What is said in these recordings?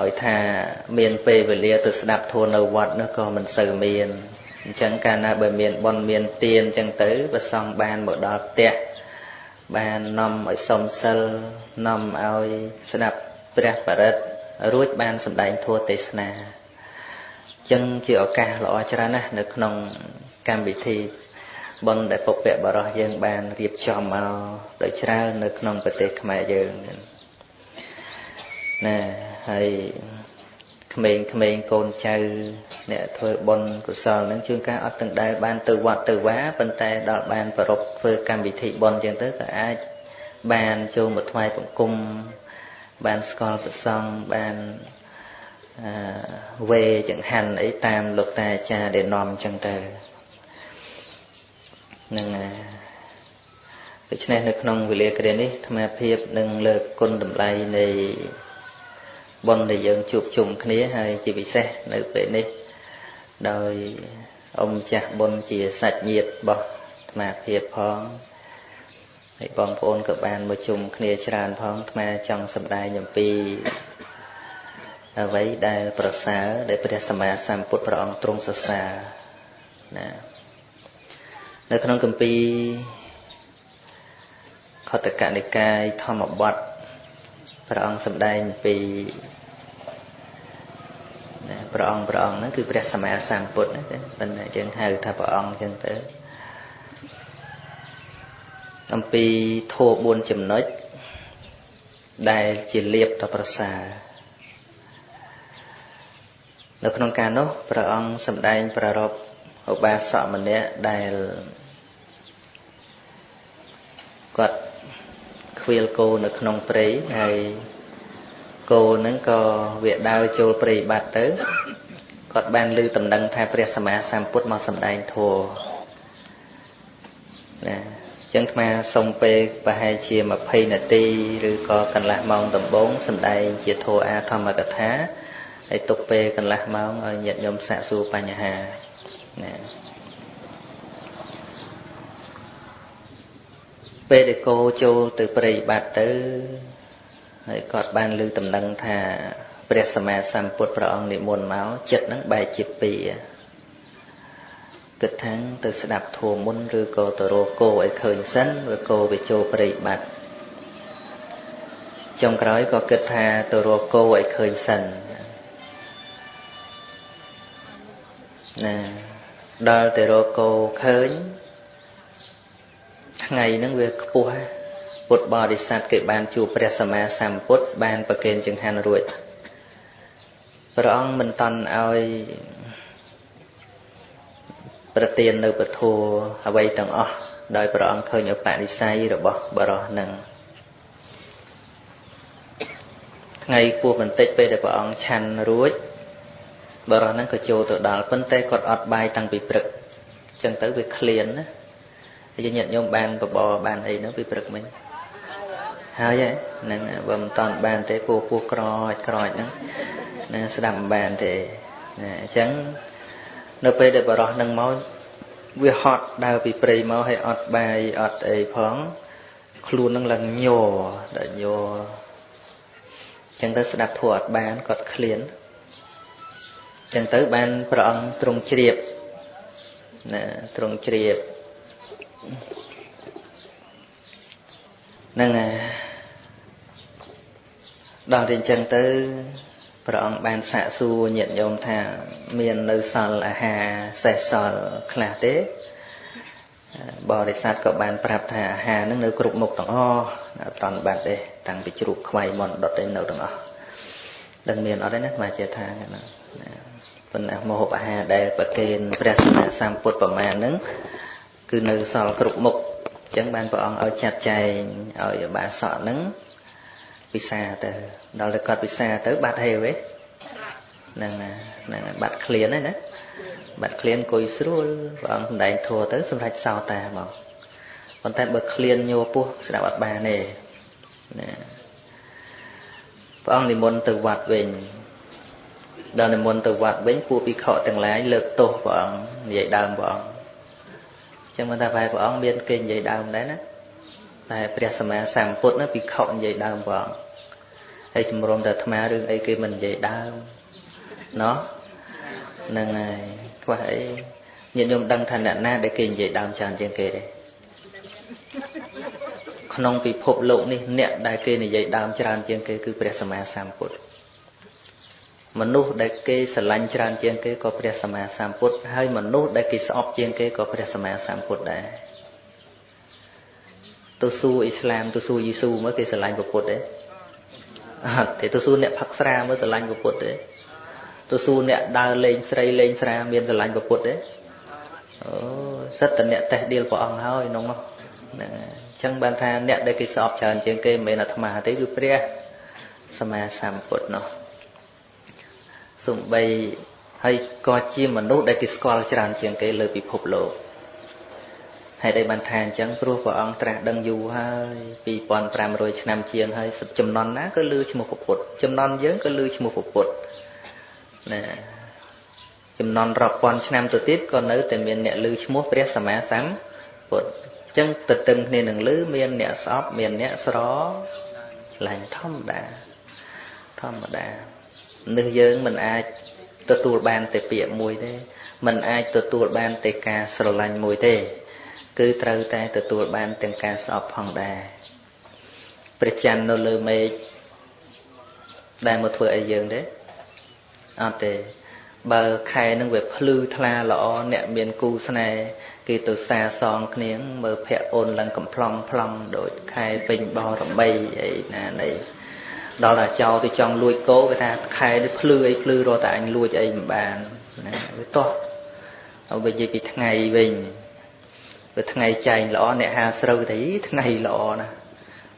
ឲ្យថាមានពេលវេលាទៅស្ដាប់ធម៌នៅវត្តនោះក៏មិនសូវមានអញ្ចឹងកាលណាបើមានបនមានទានអញ្ចឹងទៅប្រសងបានមកដល់ផ្ទះបាននាំឲ្យសុំសិលនាំឲ្យស្ដាប់ព្រះបរិត្តរួចបានសម្ដែងធម៌ទេសនាចឹងជាឱកាសល្អច្រើនណាស់នៅក្នុងកម្មវិធីបុណ្យដែលពុព្វបរោះយើងបានរៀបចំមកដោយច្រើននៅក្នុងប្រទេសខ្មែរយើង ណាហើយក្មេងៗកូនចៅអ្នកធ្វើបុណ្យកុសលនឹងជួនកាលអត់ទាំងដែលបានទៅវត្តទៅវាប៉ុន្តែដល់បានប្រពធ្វើកម្មវិធីបុណ្យចឹងទៅក៏អាចបានចូលមកថ្វាយបង្គំបានស្គាល់ប្រសង់បានវេចង្ហាន់អីតាមលោកតាអាចារ្យដែលនាំចឹងទៅនឹងដូច្នេះនៅក្នុងវេលាគ្រានេះអាត្មាភាពនឹងលើកគុណតម្លៃនៃ បុណ្យដែលយើងជួបជុំគ្នាហើយជាពិសេសនៅពេលនេះដោយអ៊ំចាស់បុណ្យជាសាច់ញាតិរបស់អាត្មាភាពផងហើយបងប្អូនក៏បានមកជុំគ្នាច្រើនផងអាត្មាចង់សម្ដែងអំពីអ្វីដែលប្រសើរដែលព្រះសម្មាសម្ពុទ្ធព្រះអង្គទ្រង់សរសើរណានៅក្នុងគម្ពីរខតកនិកាយធម្មបទ ព្រះអង្គសម្ដែងពីព្រះអង្គព្រះអង្គហ្នឹងគឺព្រះសម្មាសម្ពុទ្ធណាប៉ុន្តែយើងហៅថាព្រះអង្គចឹងទៅអំពីធម៌4ចំណុចដែលជាលៀបដ៏ប្រសើរនៅក្នុងការនោះព្រះអង្គសម្ដែងប្ររពឧបាសកម្នាក់ដែលគាត់ ខ្វៀលគោនៅក្នុងព្រៃហើយគោនឹងក៏វាដើរចូលព្រៃបាត់ទៅគាត់បានឮដំណឹងថាព្រះសម្មាសម្ពុទ្ធមកសម្ដែងធម៌ណាអញ្ចឹងអាត្មាសុំពេលប្រហែលជា20នាទីឬក៏កន្លះម៉ោងដំបូងសម្ដែងជាធម៌អាធម្មកថាហើយទុកពេលកន្លះម៉ោងឲ្យញាតិញោមសាកសួរបញ្ហាណា ពេលដែលគោចូលទៅព្រៃបាត់ទៅហើយគាត់បានលើតំណែងថាព្រះសម្មាសម្ពុទ្ធព្រះអង្គនិមន្តមកចិត្តហ្នឹងបែកជាពីរគិតថាទៅស្ដាប់ធម៌មុនឬក៏ទៅរកគោឲ្យឃើញសិនឬគោវាចូលព្រៃបាត់ចុងក្រោយក៏គិតថាទៅរកគោឲ្យឃើញសិនណាដល់ទៅរកគោឃើញ ថ្ងៃហ្នឹងវាខ្ពស់ពុទ្ធបរិស័ទគេបានជួបព្រះសម្មាសម្ពុទ្ធបានប្រគេនចង្ហាន់រួចព្រះអង្គមិនតន់ឲ្យប្រទាននៅពធអ្វីទាំងអស់ដោយព្រះអង្គឃើញឧបនិស្ស័យរបស់បរោះនឹងថ្ងៃពោះបន្តិចពេលដែលព្រះអង្គឆាន់រួចបរោះហ្នឹងក៏ចូលទៅដល់ប៉ុន្តែគាត់អត់បាយតាំងពីព្រឹកអញ្ចឹងទៅវាឃ្លានណា ហើយញាតិញោមបានបបរបានអីនោះពីព្រឹកមិញហើយហ្នឹងបើមិនតាន់បានទេពោះពោះក្រចក្រចហ្នឹងណាស្ដាប់មិនបានទេណាអញ្ចឹងនៅពេលដែលបរោះនឹងមកវាហត់ដើរពីព្រៃមកហើយអត់បាយអត់អីផងខ្លួននឹងឡើងញ័រដល់ញ័រអញ្ចឹងទៅស្ដាប់ធัวអត់បានគាត់ឃ្លានអញ្ចឹងទៅបានព្រះអង្គទ្រង់ជ្រាបណាទ្រង់ជ្រាប នឹងដល់តែអញ្ចឹងទៅព្រះអង្គបានសាកសួរញាតិញោមថា មាននៅសល់អាហារសេះសល់ខ្លះទេបរិស័ទក៏បានប្រាប់ថាអាហារនឹងនៅគ្រប់មុខទាំងអស់អត់តន់បាត់ទេតាំងពីជ្រូកខ្វៃមន់ដុតទៅនៅទាំងអស់ដឹងមានអត់ទេណាស្មាជាថាហ្នឹងប៉ុន្តែមហូបអាហារដែលប្រគេនព្រះសម្មាសម្ពុទ្ធប្រមាណហ្នឹង គឺនៅសល់គ្រប់មុខអញ្ចឹងបានព្រះអង្គឲ្យចាត់ចែងឲ្យបាសកហ្នឹងពិសាទៅដល់តែគាត់ពិសាទៅបាត់ហេវទេហ្នឹងហ្នឹងបាត់ឃ្លានហ្នឹងណាបាត់ឃ្លានអង្គុយស្រួលព្រះអង្គសម្ដែងធัวទៅសម្រាប់សោតាមកប៉ុន្តែបើឃ្លានញោពោះស្ដាប់អត់បានទេណាព្រះអង្គនិមន្តទៅវត្តវិញដល់និមន្តទៅវត្តវិញពួកភិក្ខុទាំងឡាយលើកទោសព្រះអង្គនិយាយដើមព្រះអង្គ ចឹងមិនថាបែរព្រះអង្គមានគេនិយាយដើមដែរណាតែព្រះសម្មាសម្ពុទ្ធណាភិក្ខុនិយាយដើមព្រះអង្គហើយជំរុំតែអាត្មារឿងអីគេមិននិយាយដើមណោះហ្នឹងហើយខ្វះអីញាតិញោមដឹងថាអ្នកណាដែលគេនិយាយដើមច្រើនជាងគេទេក្នុងពិភពលោកនេះអ្នកដែលគេនិយាយដើមច្រើនជាងគេគឺព្រះសម្មាសម្ពុទ្ធ មនុស្សដែលគេស្រឡាញ់ច្រើនជាងគេក៏ព្រះសម្មាសម្ពុទ្ធហើយមនុស្សដែលគេស្អប់ជាងគេក៏ព្រះសម្មាសម្ពុទ្ធដែរទៅសួរអ៊ីស្លាមទៅសួរយេស៊ូមើលគេស្រឡាញ់ពុទ្ធទេអត់ទេទៅសួរអ្នកផឹកស្រាមើលស្រឡាញ់ពុទ្ធទេទៅសួរអ្នកដើរលេងស្រីលេងស្រាមានស្រឡាញ់ពុទ្ធទេអូសិតតអ្នកតេះដៀលព្រះអង្គហើយក្នុងនោះហ្នឹងអញ្ចឹងបានថាអ្នកដែលគេស្អប់ច្រើនជាងគេមិនមែនអាត្មាទេគឺព្រះសម្មាសម្ពុទ្ធនោះ សំបីហើយក៏ជាមនុស្សដែលគេស្គាល់ច្រើនជាងគេលើពិភពលោកហេតុអីបានថាអញ្ចឹងព្រោះព្រះអង្គត្រាស់ដឹងយូរហើយ2500ឆ្នាំជាងហើយចំណន់ណាក៏លឺឈ្មោះពុទ្ធចំណន់យើងក៏លឺឈ្មោះពុទ្ធណាចំណន់រាប់ពាន់ឆ្នាំទៅទៀតក៏នៅតែមានអ្នកលឺឈ្មោះព្រះសម្មាសម្ពុទ្ធអញ្ចឹងទៅតឹងគ្នានឹងលឺមានអ្នកស្អប់មានអ្នកស្រឡាញ់ធម្មតាធម្មតា នេះយើងមិនអាចទទួលបានតែពាក្យមួយទេមិនអាចទទួលបានតែការស្រឡាញ់មួយទេ គឺត្រូវតែទទួលបានទាំងការស្អប់ផងដែរព្រះច័ន្ទនៅលើមេឃដែលមកធ្វើអីយើងទេអត់ទេបើខែនឹងវាភ្លឺថ្លាល្អអ្នកមានគូស្នេហ៍គេទៅសាសងគ្នាមើលភ័ក្រអូនឡើងកំ plong ប្លង់ដូចខែពេញបរមីអីណានៃ ដល់តែចោលទៅចង់លួចគោគេថាខែនេះភ្លឺអីភ្លឺរត់តែអញលួចអីមិនបានណាវាតោះហើយនិយាយពីថ្ងៃវិញវាថ្ងៃចែងល្អអ្នកហាស្រូវទៅថ្ងៃល្អណាស់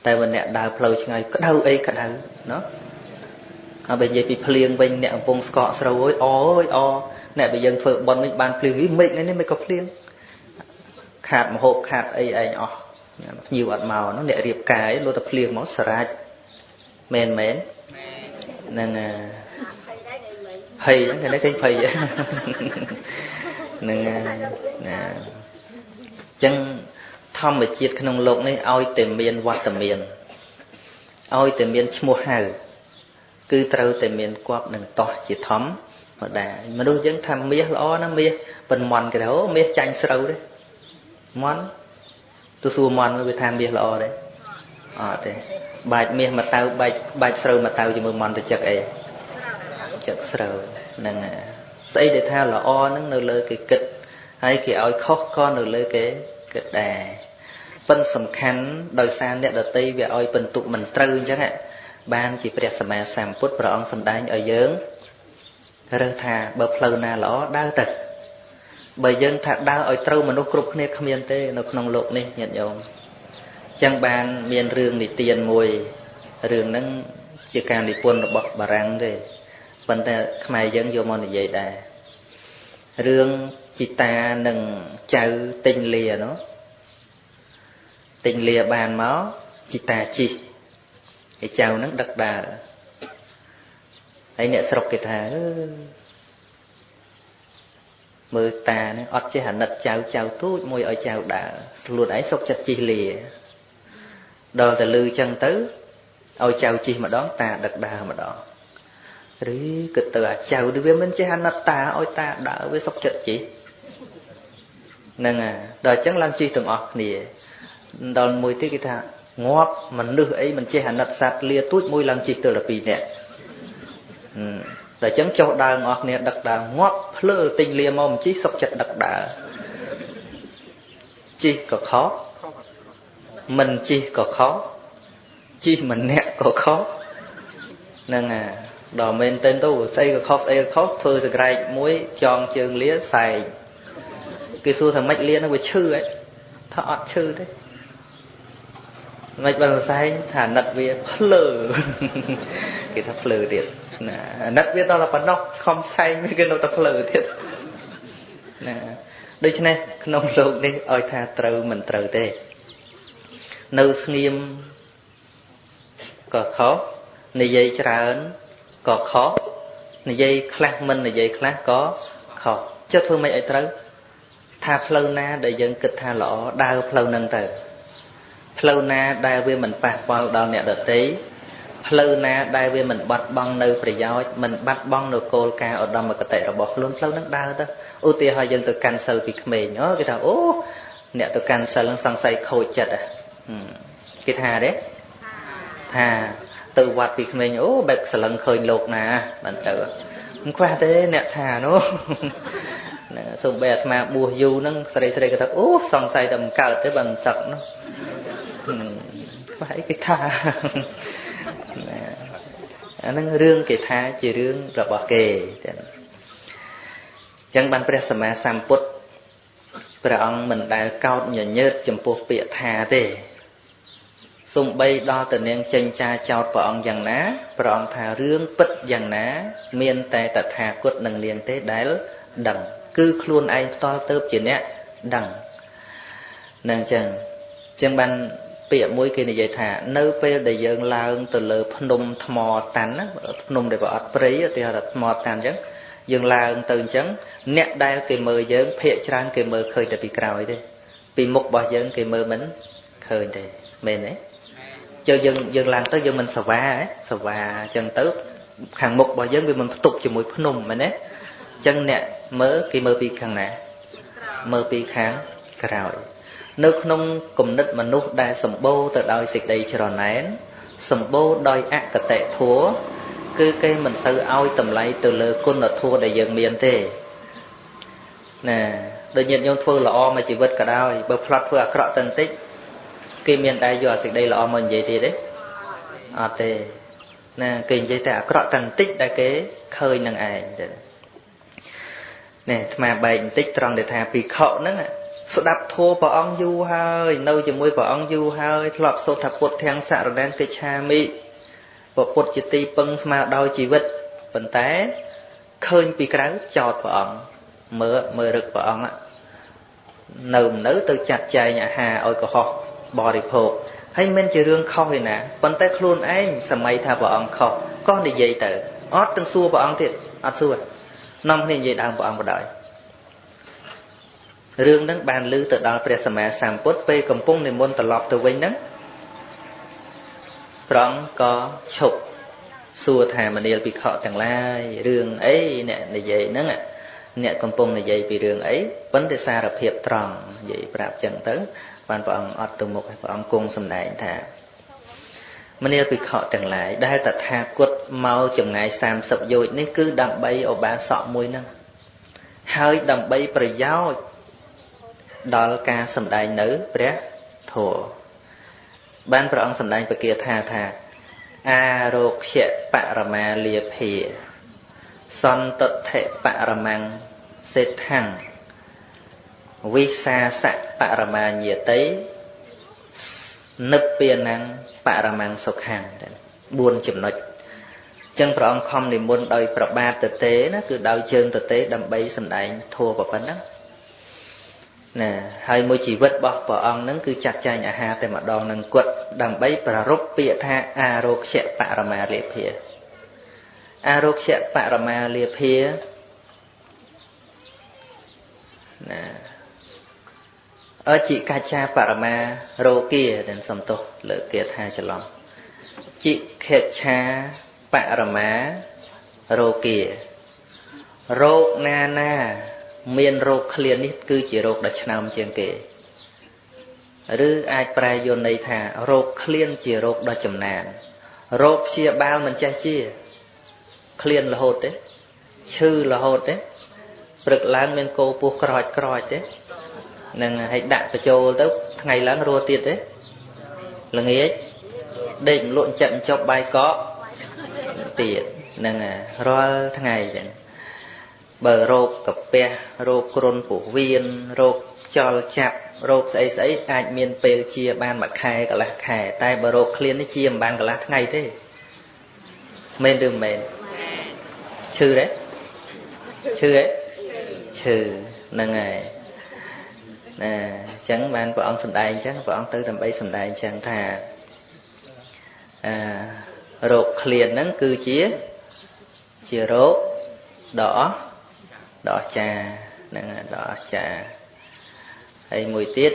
តែបើអ្នកដើរផ្លូវឆ្ងាយក្តៅអីក្តៅណោះហើយបើនិយាយពីភ្លៀងវិញអ្នកកំពុងស្កកស្រូវអើយអើយអអ្នកបើយើងធ្វើបន់វិញបានភ្លៀងវិញមិននេះមិនក៏ភ្លៀងខាតមហូបខាតអីឯងអស់ភ្ញៀវអត់មកនោះអ្នករៀបការឯងលោតែភ្លៀងមកសរាច់ មែនមែនហ្នឹងភ័យហ្នឹងគេឃើញភ័យហ្នឹងណាចឹងធម្មជាតិក្នុងโลกនេះឲ្យតែមានវត្តមានឲ្យតែមានឈ្មោះហៅគឺត្រូវតែមានគប់នឹងតោះជាធម្មតាមនុស្សយើងថាមាសល្អណាមាសប៉ុនមន់គេថាអូមាសចាញ់ស្រូវទេមន់ទៅសួរមន់វាថាមាសល្អទេអត់ទេ បាច់មាសមកតៅបាច់បាច់ស្រូវមកតៅជាមួយមន់ទៅចឹកអីចឹកស្រូវហ្នឹងស្អីដែលថាល្អហ្នឹងនៅលើគេគិតហើយគេឲ្យខុសក៏នៅលើគេគិតដែរប៉ិនសំខាន់ដោយសារអ្នកដតីវាឲ្យបន្ទុកមិនត្រូវអញ្ចឹងបានជាព្រះសម្មាសម្ពុទ្ធព្រះអង្គសម្ដែងឲ្យយើងរើសថាបើផ្លូវណាល្អដើរទៅបើយើងថាដើរឲ្យត្រូវមនុស្សគ្រប់គ្នាគ្មានទេនៅក្នុងโลกនេះញាតិញោម ចឹងបានមានរឿងនិទានមួយរឿងហ្នឹងជាការនិពន្ធរបស់បារាំងទេប៉ុន្តែខ្មែរយើងយកមកនិយាយដែររឿងជីតានិងចៅទិញលានោះទិញលាបានមកជីតាជីឯចៅហ្នឹងដឹកដើរហើយអ្នកស្រុកគេថាមើលតាហ្នឹងអត់ចេះអាណិតចៅចៅទូចមួយឲ្យចៅដើរខ្លួនឯងសុកចិត្តជីលា ដល់តែលឺចឹងទៅឲ្យចៅជីម្ដងតាដឹកដើរម្ដងឬគិតទៅអាចៅវាមិនចេះអាណិតតាឲ្យតាដើរវាសុកចិត្តជីហ្នឹងហើយដល់អញ្ចឹងឡើងជីទាំងអស់គ្នាដល់មួយទៀតគេថាងាប់មនុស្សអីមិនចេះអាណិតសត្វលាទូចមួយឡើងជីទៅដល់2នាក់ដល់អញ្ចឹងចុះដើរអស់គ្នាដឹកដើរងាប់ភ្លើទិញលាមកមិនជីសុកចិត្តដឹកដើរជីក៏ខុស មិនជីក៏ខុសជីម្នាក់ក៏ខុសហ្នឹងអាដល់មែនទៅទៅស្អីក៏ខុសស្អីក៏ខុសធ្វើសក្រែកមួយចងជើងលាសែងគេសួរថាម៉េចលានឹងវាឈឺហ៎ថាអត់ឈឺទេមិនបានសែងថាណិតវាភ្លើគេថាភ្លើទៀតណាណិតវាដល់តែប៉ុណ្ណោះខំសែងវាគេនៅតែភ្លើទៀតណាដូច្នេះក្នុងលោកនេះឲ្យថាត្រូវមិនត្រូវទេ នៅស្ងៀមក៏ខុសនិយាយច្រើនក៏ខុសនិយាយខ្លះមិននិយាយខ្លះក៏ខុសចុះធ្វើម៉េចឲ្យត្រូវថាផ្លូវណាដែលយើងគិតថាល្អដើរផ្លូវហ្នឹងទៅផ្លូវណាដែលវាមិនប៉ះពាល់ដល់អ្នកដទៃផ្លូវណាដែលវាមិនបាត់បង់នៅប្រយោជន៍មិនបាត់បង់នៅគោលការណ៍ឧត្តមគតិរបស់ខ្លួនផ្លូវហ្នឹងដើរទៅឧទាហរណ៍យើងទៅកាន់សិលពីក្មេងអូគេថាអូអ្នកទៅកាន់សិលហ្នឹងសង្ស័យខូចចិត្ត គេថាទេថាទៅវត្តពីក្មេងអូបែបសលឹងឃើញលោកណាបានទៅមិនខ្វះទេអ្នកថានោះណាសូមបីអាត្មាបួសយូរហ្នឹងស្រីស្រីក៏ថាអូសង្ស័យតែមិនកើតទេបើមិនសឹកនោះខ្វះអីគេថាណាអាហ្នឹងរឿងគេថាជារឿងរបស់គេចឹងអញ្ចឹងបានព្រះសម្មាសម្ពុទ្ធព្រះអង្គមិនដែលកោតញញើតចំពោះពាក្យថាទេ សំបីដល់តនាងចេញចាចោតព្រះអង្គយ៉ាងណាព្រះអង្គថារឿងពិតយ៉ាងណា មានតែតថាគតនឹងនាងទេដែលដឹង គឺខ្លួនឯងផ្ទាល់ទៅជាអ្នកដឹងនឹងអញ្ចឹងអញ្ចឹងបានពាក្យមួយគេនិយាយថានៅពេលដែលយើងឡើងទៅលើភ្នំថ្មតាន់ណាភ្នំដែលវាអត់ព្រៃឧទាហរណ៍ថាថ្មតាន់អញ្ចឹងយើងឡើងទៅអញ្ចឹងអ្នកដែលគេមើលយើងភាកច្រើនគេមើលឃើញតែពីក្រោយទេពីមុខរបស់យើងគេមើលមិនឃើញទេមែនទេ ចុះយើងយើងឡើងទៅយើងមិនសវាសវាអញ្ចឹងទៅខាងមុខរបស់យើងវាមិនផ្ទុកជាមួយភ្នំមែនទេអញ្ចឹងអ្នកមើលគេមើលពីខាងណាមើលពីខាងក្រោយ នៅក្នុងគំនិតមនុស្សដែលសម្បូរទៅដោយសេចក្តីច្រណែនសម្បូរដោយអកតេធัวគឺគេមិនសូវឲ្យតម្លៃទៅលើគុណធម៌ដែលយើងមានទេណាដូចញាតិញោមធ្វើល្អមួយជីវិតក៏ដោយបើផ្លាត់ធ្វើអាក្រក់ទៅបន្តិច គេមានដែរយកអាសេចក្តីល្អមកនិយាយទៀតទេអត់ទេណាគេនិយាយតែអាក្រក់តែបន្តិចដែលគេឃើញនឹងឯងទៅនេះអាត្មាបែកបន្តិចត្រង់ដែលថាពីខកហ្នឹងស្ដាប់ធម៌ព្រះអង្គយូរហើយនៅជាមួយព្រះអង្គយូរហើយធ្លាប់សូត្រថាពុទ្ធទាំងសរណកិច្ឆាមិព្រះពុទ្ធជាទីពឹងស្មារតីជីវិតប៉ុន្តែឃើញពីក្រៅចោតព្រះអង្គមើលមើលរឹកព្រះអង្គនៅនៅទៅចាត់ចែងអាហារឲ្យកុហក បរិភោគហើយមិនជារឿងខុសឯណាប៉ុន្តែខ្លួនឯងសម័យថាព្រះអង្គខុសក៏និយាយទៅអត់ទាំងសួរព្រះអង្គទៀតអត់សួរនាំគ្នានិយាយដើមព្រះអង្គបដ ாய் រឿងហ្នឹងបានលើទៅដល់ព្រះសម្មាសម្ពុទ្ធពេលកំពុងនិមន្តត្រឡប់ទៅវិញហ្នឹងព្រះអង្គក៏ឈប់សួរថាមនាលភិក្ខុទាំងឡាយរឿងអីអ្នកនិយាយហ្នឹងអ្នកកំពុងនិយាយពីរឿងអីប៉ុន្តែសារភាពត្រង់និយាយប្រាប់ចឹងទៅ បានព្រះអង្គអត់ទៅមុខព្រះអង្គគង់សម្ដែងថាមនាលភិក្ខុទាំងឡាយដែលតថាគតមកចម្ងាយ30យោជន៍នេះគឺដើម្បីឧបាសកមួយហ្នឹងហើយដើម្បីប្រយោជន៍ដល់ការសម្ដែងនៅព្រះធម៌បានព្រះអង្គសម្ដែងពគាថាថាអារោខ្យបរមាលាភាសន្តតិបរមੰសេដ្ឋੰ វិសាសៈបរមាញាតិនិព្វានੰបរមੰសុខ ੰ4 ចំណុចចឹងព្រះអង្គខំនិមន្តដោយប្របាទទទេណាគឺដោយជើងទទេដើម្បីសម្ដែងធัวប៉ុណ្ណឹងណាហើយមួយជីវិតរបស់ព្រះអង្គហ្នឹងគឺចាត់ចែងអាហារតែម្ដងនឹងគាត់ដើម្បីប្រារព្ធពាក្យថាអារោខ្យបរមាលាភាអារោខ្យបរមាលាភាណា អជិកច្ឆាបរមារោគាដែលសំទោសលើគាថាច្រឡំជិខេច្ឆាបរមារោគារោគណាណា មានរោគឃ្លាននេះ គឺជារោគដ៏ឆ្នើមជាងគេឬអាចប្រែយន្តន័យថារោគឃ្លានជារោគដ៏ចំណានរោគព្យាបាលមិនចេះជាឃ្លានរហូតទេឈឺរហូតទេព្រឹកឡើងមានកោពោះក្រោចក្រោចទេ នឹងឲ្យដាក់បញ្ចូលទៅថ្ងៃឡើងរស់ទៀតទេល្ងាចដេកលក់ចិត្តចប់បាយកកទៀតហ្នឹងរាល់ថ្ងៃចឹងបើរោគកាពះរោគគ្រុនពោះវៀនរោគខ្យល់ចាប់រោគស្អីស្អីអាចមានពេលជាបានមួយខែកន្លះខែ តែបើរោគឃ្លាននេះជាមិនបានកន្លះថ្ងៃទេមែនឬមិនមែនឈឺទេឈឺទេឈឺហ្នឹងហើយ ណាអញ្ចឹងបានព្រះអង្គសម្ដែងអញ្ចឹងព្រះអង្គទៅដើម្បីសម្ដែងអញ្ចឹងថាអឺរោគឃ្លានហ្នឹងគឺជាជារោគដ៏អស់ដ៏អស្ចារ្យហ្នឹងដ៏អស្ចារ្យហើយមួយទៀត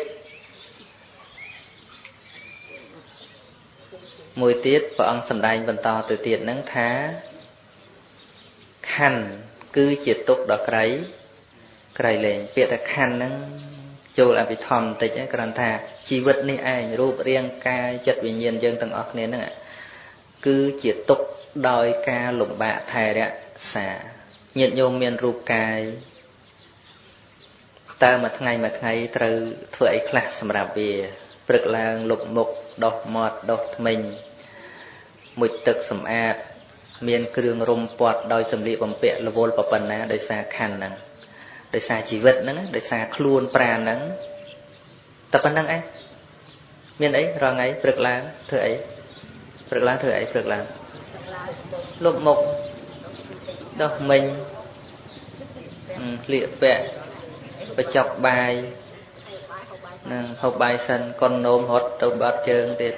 មួយទៀតព្រះអង្គសម្ដែងបន្តទៅទៀតហ្នឹងថាខណ្ឌគឺជាទុកដ៏ក្រៃក្រៃលែងពាក្យថាខណ្ឌហ្នឹង ចូលអភិធម្មបន្តិចគ្រាន់ថាជីវិតនេះឯងរូបរាងកាយចិត្តវិញ្ញាណយើងទាំងអស់គ្នាហ្នឹងគឺជាទុកដោយការលំបាកថែរក្សាញាតិញោមមានរូបកាយតើមួយថ្ងៃមួយថ្ងៃត្រូវធ្វើអីខ្លះសម្រាប់វាព្រឹកឡើងលុបមុខដោះមាត់ដោះធ្មេញមុជទឹកសម្អាត មានគ្រឿងរុំពាត់ដោយសម្លៀកបំពាក់រវល់ប៉ុណ្ណាដោយសារខណ្ឌហ្នឹង ដោយសារជីវិតហ្នឹងដោយសារខ្លួនប្រាណហ្នឹងតែប៉ុណ្្នឹងឯងមានអីរាល់ថ្ងៃព្រឹកឡើងធ្វើអីព្រឹកឡើងធ្វើអីព្រឹកឡើងលុបមុខដោះមិញស្លៀកពាក់បញ្ចុកបាយនឹងហូបបាយសិនកុននោមរត់ទៅបាត់ជើងទៀត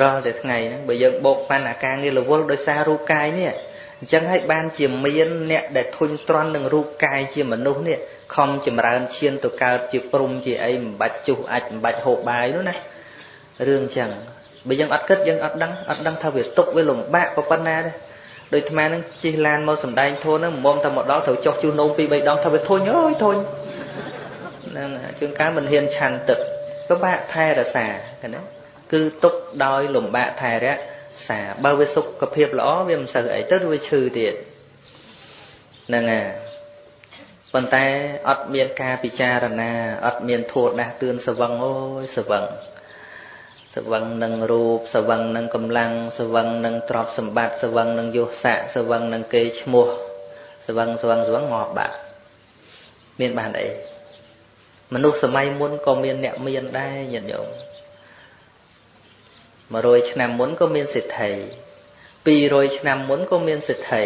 រាល់តែថ្ងៃហ្នឹងបើយើងបោកប៉ាន់អាការងាររវល់ដោយសាររូបកាយនេះ អញ្ចឹងហើយបានជាមានអ្នកដែលធុញទ្រាន់នឹងរូបកាយជាមនុស្សនេះខំចម្រើនឈានទៅកើតជាព្រំជាអីមិនបាច់ជុះអាចមិនបាច់ហូបបាយនោះណារឿងអញ្ចឹងបើយើងអត់គិតយើងអត់ដឹងអត់ដឹងថាវាទុកវាលំបាកប៉ុណ្ណាទេដូចអាត្មានឹងជិះឡានមកសំដែងធូនហ្នឹងមុំតែមកដល់ត្រូវចុះជួសនោមពី3ដងថាវាធុញអើយធុញហ្នឹងជួនកាលមិនហ៊ានឆាន់ទឹកពិបាកថែរក្សាណាគឺទុកដោយលំបាកថែរក្សា បើវាសុខភាពល្អវាមិនសូវអីទៅវាឈឺទៀតហ្នឹងហើយប៉ុន្តែអត់មានការពិចារណាអត់មានធัวដាស់តឿនសវឹងអូយសវឹងសវឹងនឹងរូបសវឹងនឹងកម្លាំងសវឹងនឹងទ្រព្យសម្បត្តិសវឹងនឹងយុស័កសវឹងនឹងគេឈ្មោះសវឹងសវឹងសវឹងងាប់បាត់មានបានអីមនុស្សសម័យមុនក៏មានអ្នកមានដែរញាតិញោម 100ឆ្នាំមុនក៏មានសិទ្ធិ200ឆ្នាំមុនក៏មានសិទ្ធិ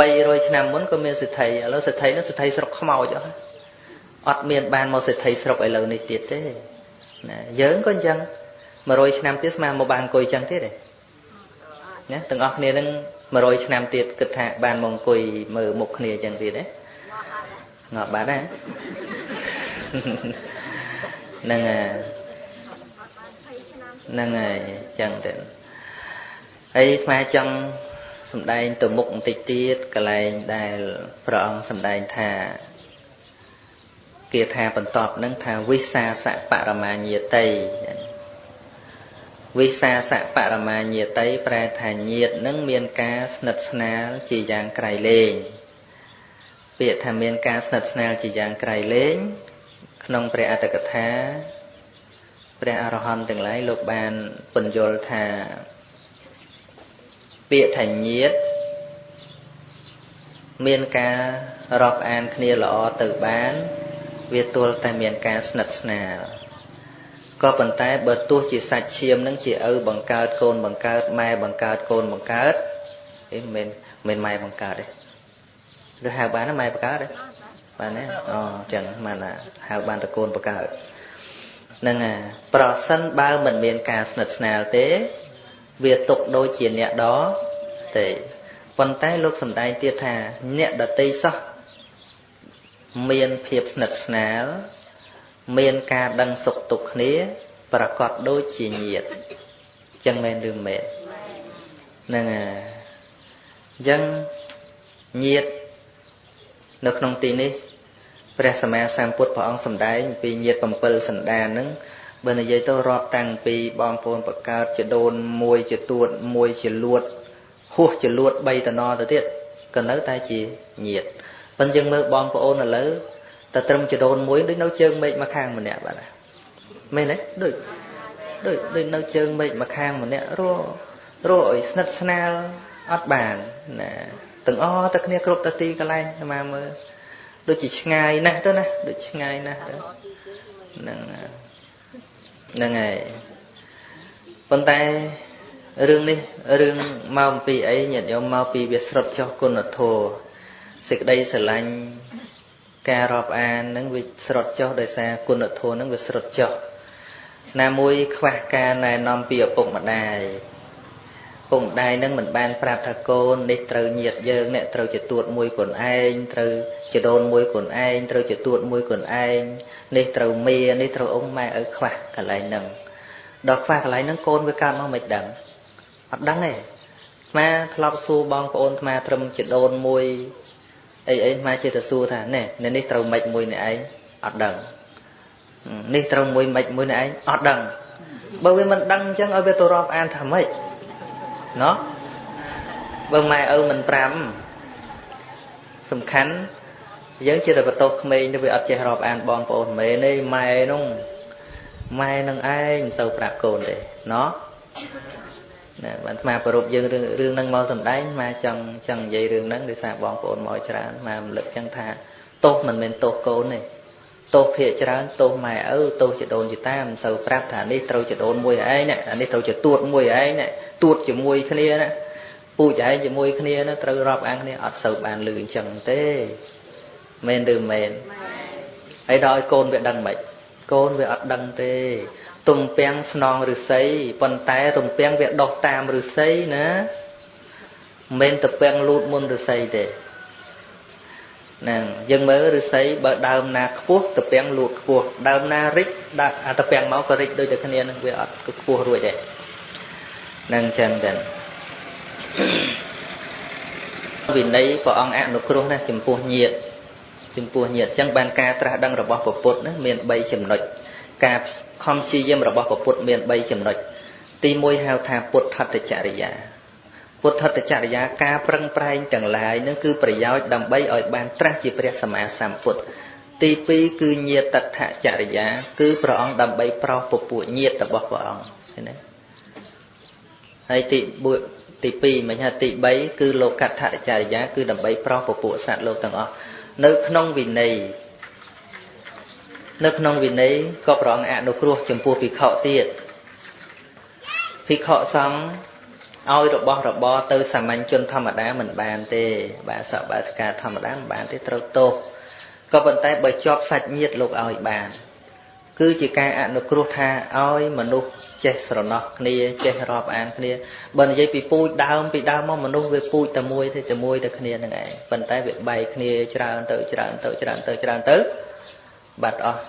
300ឆ្នាំមុនក៏មានសិទ្ធិឥឡូវសិទ្ធិនោះសិទ្ធិស្រុកខ្មោចអស់អត់មានបានមកសិទ្ធិស្រុកឥឡូវនេះទៀតទេណាយើងក៏អញ្ចឹង100ឆ្នាំទៀតស្មើមកបានអង្គុយចឹងទៀតទេណាទាំងអស់គ្នានឹង100ឆ្នាំទៀតគិតថាបានមកអង្គុយមើលមុខគ្នាចឹងទៀតទេងាប់បាត់ណាហ្នឹងហើយ ហ្នឹងហើយចឹងទៅហើយថ្មចង់សំដែងទៅមុខបន្តិចទៀតកន្លែងដែលព្រះអង្គសំដែងថាគាថាបន្ទាប់នឹងថាវិសាសៈបរមាញាតិវិសាសៈបរមាញាតិប្រែថាញាតនឹងមានការស្និទ្ធស្នាលជាយ៉ាងក្រៃលែងពាក្យថាមានការស្និទ្ធស្នាលជាយ៉ាងក្រៃលែងក្នុងព្រះអត្តកថា ព្រះអរហន្តទាំងឡាយលោកបានពន្យល់ថា ពាក្យថាញាតមានការរាប់អានគ្នាល្អទៅបាន វាទល់តែមានការស្និទ្ធស្នាលក៏ប៉ុន្តែបើទោះជាសាច់ឈាមនឹងជាឪបង្កើតកូនបង្កើតម៉ែបង្កើតកូនបង្កើតអីមិនមិនម៉ែបង្កើតទេឬហៅបានម៉ែបង្កើតទេបានទេអូចឹងបានហៅបានតកូនបង្កើត ហ្នឹងហើយប្រសិនបើមិនមានការស្និទ្ធស្នាលទេ វាຕົកដូចជាអ្នកដទេប៉ុន្តែលោកសំដែងទៀតថា អ្នកដតីសោះមានភាពស្និទ្ធស្នាល មានការដឹងសុខទុក្ខគ្នា ប្រកបដូចជាញាតចឹងមែនឬមែនហ្នឹងហើយអញ្ចឹងញាតនៅក្នុងទីនេះ ព្រះសម្មាសម្ពុទ្ធព្រះអង្គសម្ដែងពីញាត7សន្តានហ្នឹងបើនិយាយទៅរាប់តាំងពីបងប្អូនបកើតជាដូនមួយជាទួតមួយជាលួតហួសជាលួត3តំណទៅទៀតក៏នៅតែជាញាតប៉ុន្តែយើងមើលបងប្អូនឥឡូវតែត្រឹមចដូនមួយដូចនៅជើងមេឃមកខាងម្នាក់បាទមែនទេដូចដូចដូចនៅជើងមេឃមកខាងម្នាក់រស់រស់ឲ្យស្និទ្ធស្នាលអត់បានណាទាំងអស់តែគ្នាគ្រប់តាទីកន្លែងស្មាមើល ដូចជាឆ្ងាយណាស់ទៅណាដូចឆ្ងាយណាស់ទៅហ្នឹងហ្នឹងហើយប៉ុន្តែរឿងនេះរឿងមកអំពីអីញាតិញោមមកពីវាស្រុតចុះគុណធម៌សេចក្តីស្រឡាញ់ការរាប់អាននឹងវាស្រុតចុះដោយសារគុណធម៌នឹងវាស្រុតចុះណាមួយខ្វះការណែនាំពីឪពុកម្ដាយ ពុកម្ដាយនឹងមិនបានប្រាប់ថាកូននេះត្រូវញាតយើងអ្នកត្រូវជាទួតមួយខ្លួនឯងត្រូវជាដូនមួយខ្លួនឯងត្រូវជាទួតមួយខ្លួនឯងនេះត្រូវមីនេះត្រូវអ៊ំម៉ែឪខ្វះកន្លែងហ្នឹងដល់ខ្វះកន្លែងហ្នឹងកូនវាកើតមកមិនដឹងអត់ដឹងទេអាត្មាធ្លាប់សួរបងប្អូនអាត្មាត្រឹមជាដូនមួយអីអីអាត្មាចេះតែសួរថាណែនេះត្រូវម៉េចមួយនេះឯងអត់ដឹងនេះត្រូវមួយម៉េចមួយនេះឯងអត់ដឹងបើវាមិនដឹងអញ្ចឹងឲ្យវាទៅរាប់អានថាម៉េច ណោះបើម៉ែឪមិនត្រាំសំខាន់យើងជាតែបន្ទោសក្មេងទៅវាអត់ចេះរាប់អានបងប្អូនមែនទេម៉ែនោះម៉ែនឹងឯងមិនសូវប្រាប់កូនទេណោះណាបានអាប្រពយើងរឿងរឿងហ្នឹងមកសំដែងមកចង់ចង់និយាយរឿងហ្នឹងដោយសារបងប្អូនមកច្រើនមករំលឹកចឹងថាទោសមិនមែនទោសកូនទេទោសភាកច្រើនទោសម៉ែឪទោសជាដូនជាតាមិនសូវប្រាប់ថានេះត្រូវជាដូនមួយឯងណាអានេះត្រូវជាទួតមួយឯងណាទួតជាមួយគ្នាណាពូជឯងជាមួយគ្នាណាត្រូវរាប់អានគ្នាអត់សូវបានលឺអញ្ចឹងទេមែនឬមែនហើយដល់ឲ្យកូនវាដឹងមិនកូនវាអត់ដឹងទេទំពាំងស្នងឫស្សីប៉ុន្តែទំពាំងវាដុះតាមឫស្សីណាមិនទំពាំងលូតមុនឫស្សីទេហ្នឹងយើងមើលឫស្សីបើដើមណាខ្ពស់ទំពាំងលូតខ្ពស់ដើមណារិចដាក់អាទំពាំងមកក៏រិចដូចតែគ្នានឹងវាអត់ខ្ពស់រួចទេហ្នឹងចឹងទៅវិន័យព្រះអង្គអនុគ្រោះណាចំពោះញាតិចំពោះញាតិអញ្ចឹងបានការត្រាស់ដឹងរបស់ពពុទ្ធណាមាន3ចំណុចការខំព្យាយាមរបស់ពពុទ្ធមាន3ចំណុចទី1ហៅថាពុទ្ធតចរិយាពុទ្ធតចរិយាការប្រឹងប្រែងទាំងឡាយនឹងគឺប្រយោជន៍ដើម្បីឲ្យបានត្រាស់ជាព្រះសម្មាសម្ពុទ្ធទី2គឺញាតតចរិយា គឺព្រះអង្គដើម្បីប្រោសពពួកញាតរបស់ព្រះអង្គឃើញទេ ហើយទីទី2មិនថាទី3គឺលោកកដ្ឋចរិយា គឺដើម្បីប្រោសពពួកសត្វលោកទាំងអស់នៅក្នុងវិន័យនៅក្នុងវិន័យក៏ព្រះអង្គអនុគ្រោះចំពោះភិក្ខុទៀតភិក្ខុសង្ឃឲ្យរបស់របរទៅសាមញ្ញជនធម្មតាមិនបានទេបាសកបាសិកាធម្មតាមិនបានទេត្រូវទោសក៏ប៉ុន្តែបើជាប់សាច់ញាតិលោកឲ្យបាន គឺជាការអនុគ្រោះថាឲ្យមនុស្សចេះស្រណោះគ្នាចេះរាប់អានគ្នាបើនិយាយពីពូជដើមពីដើមមកមនុស្សវាពូជតែមួយទេតែមួយតែគ្នានឹងឯងប៉ុន្តែវាបែកគ្នាច្រើនទៅច្រើនទៅច្រើនទៅច្រើនទៅបាត់អស់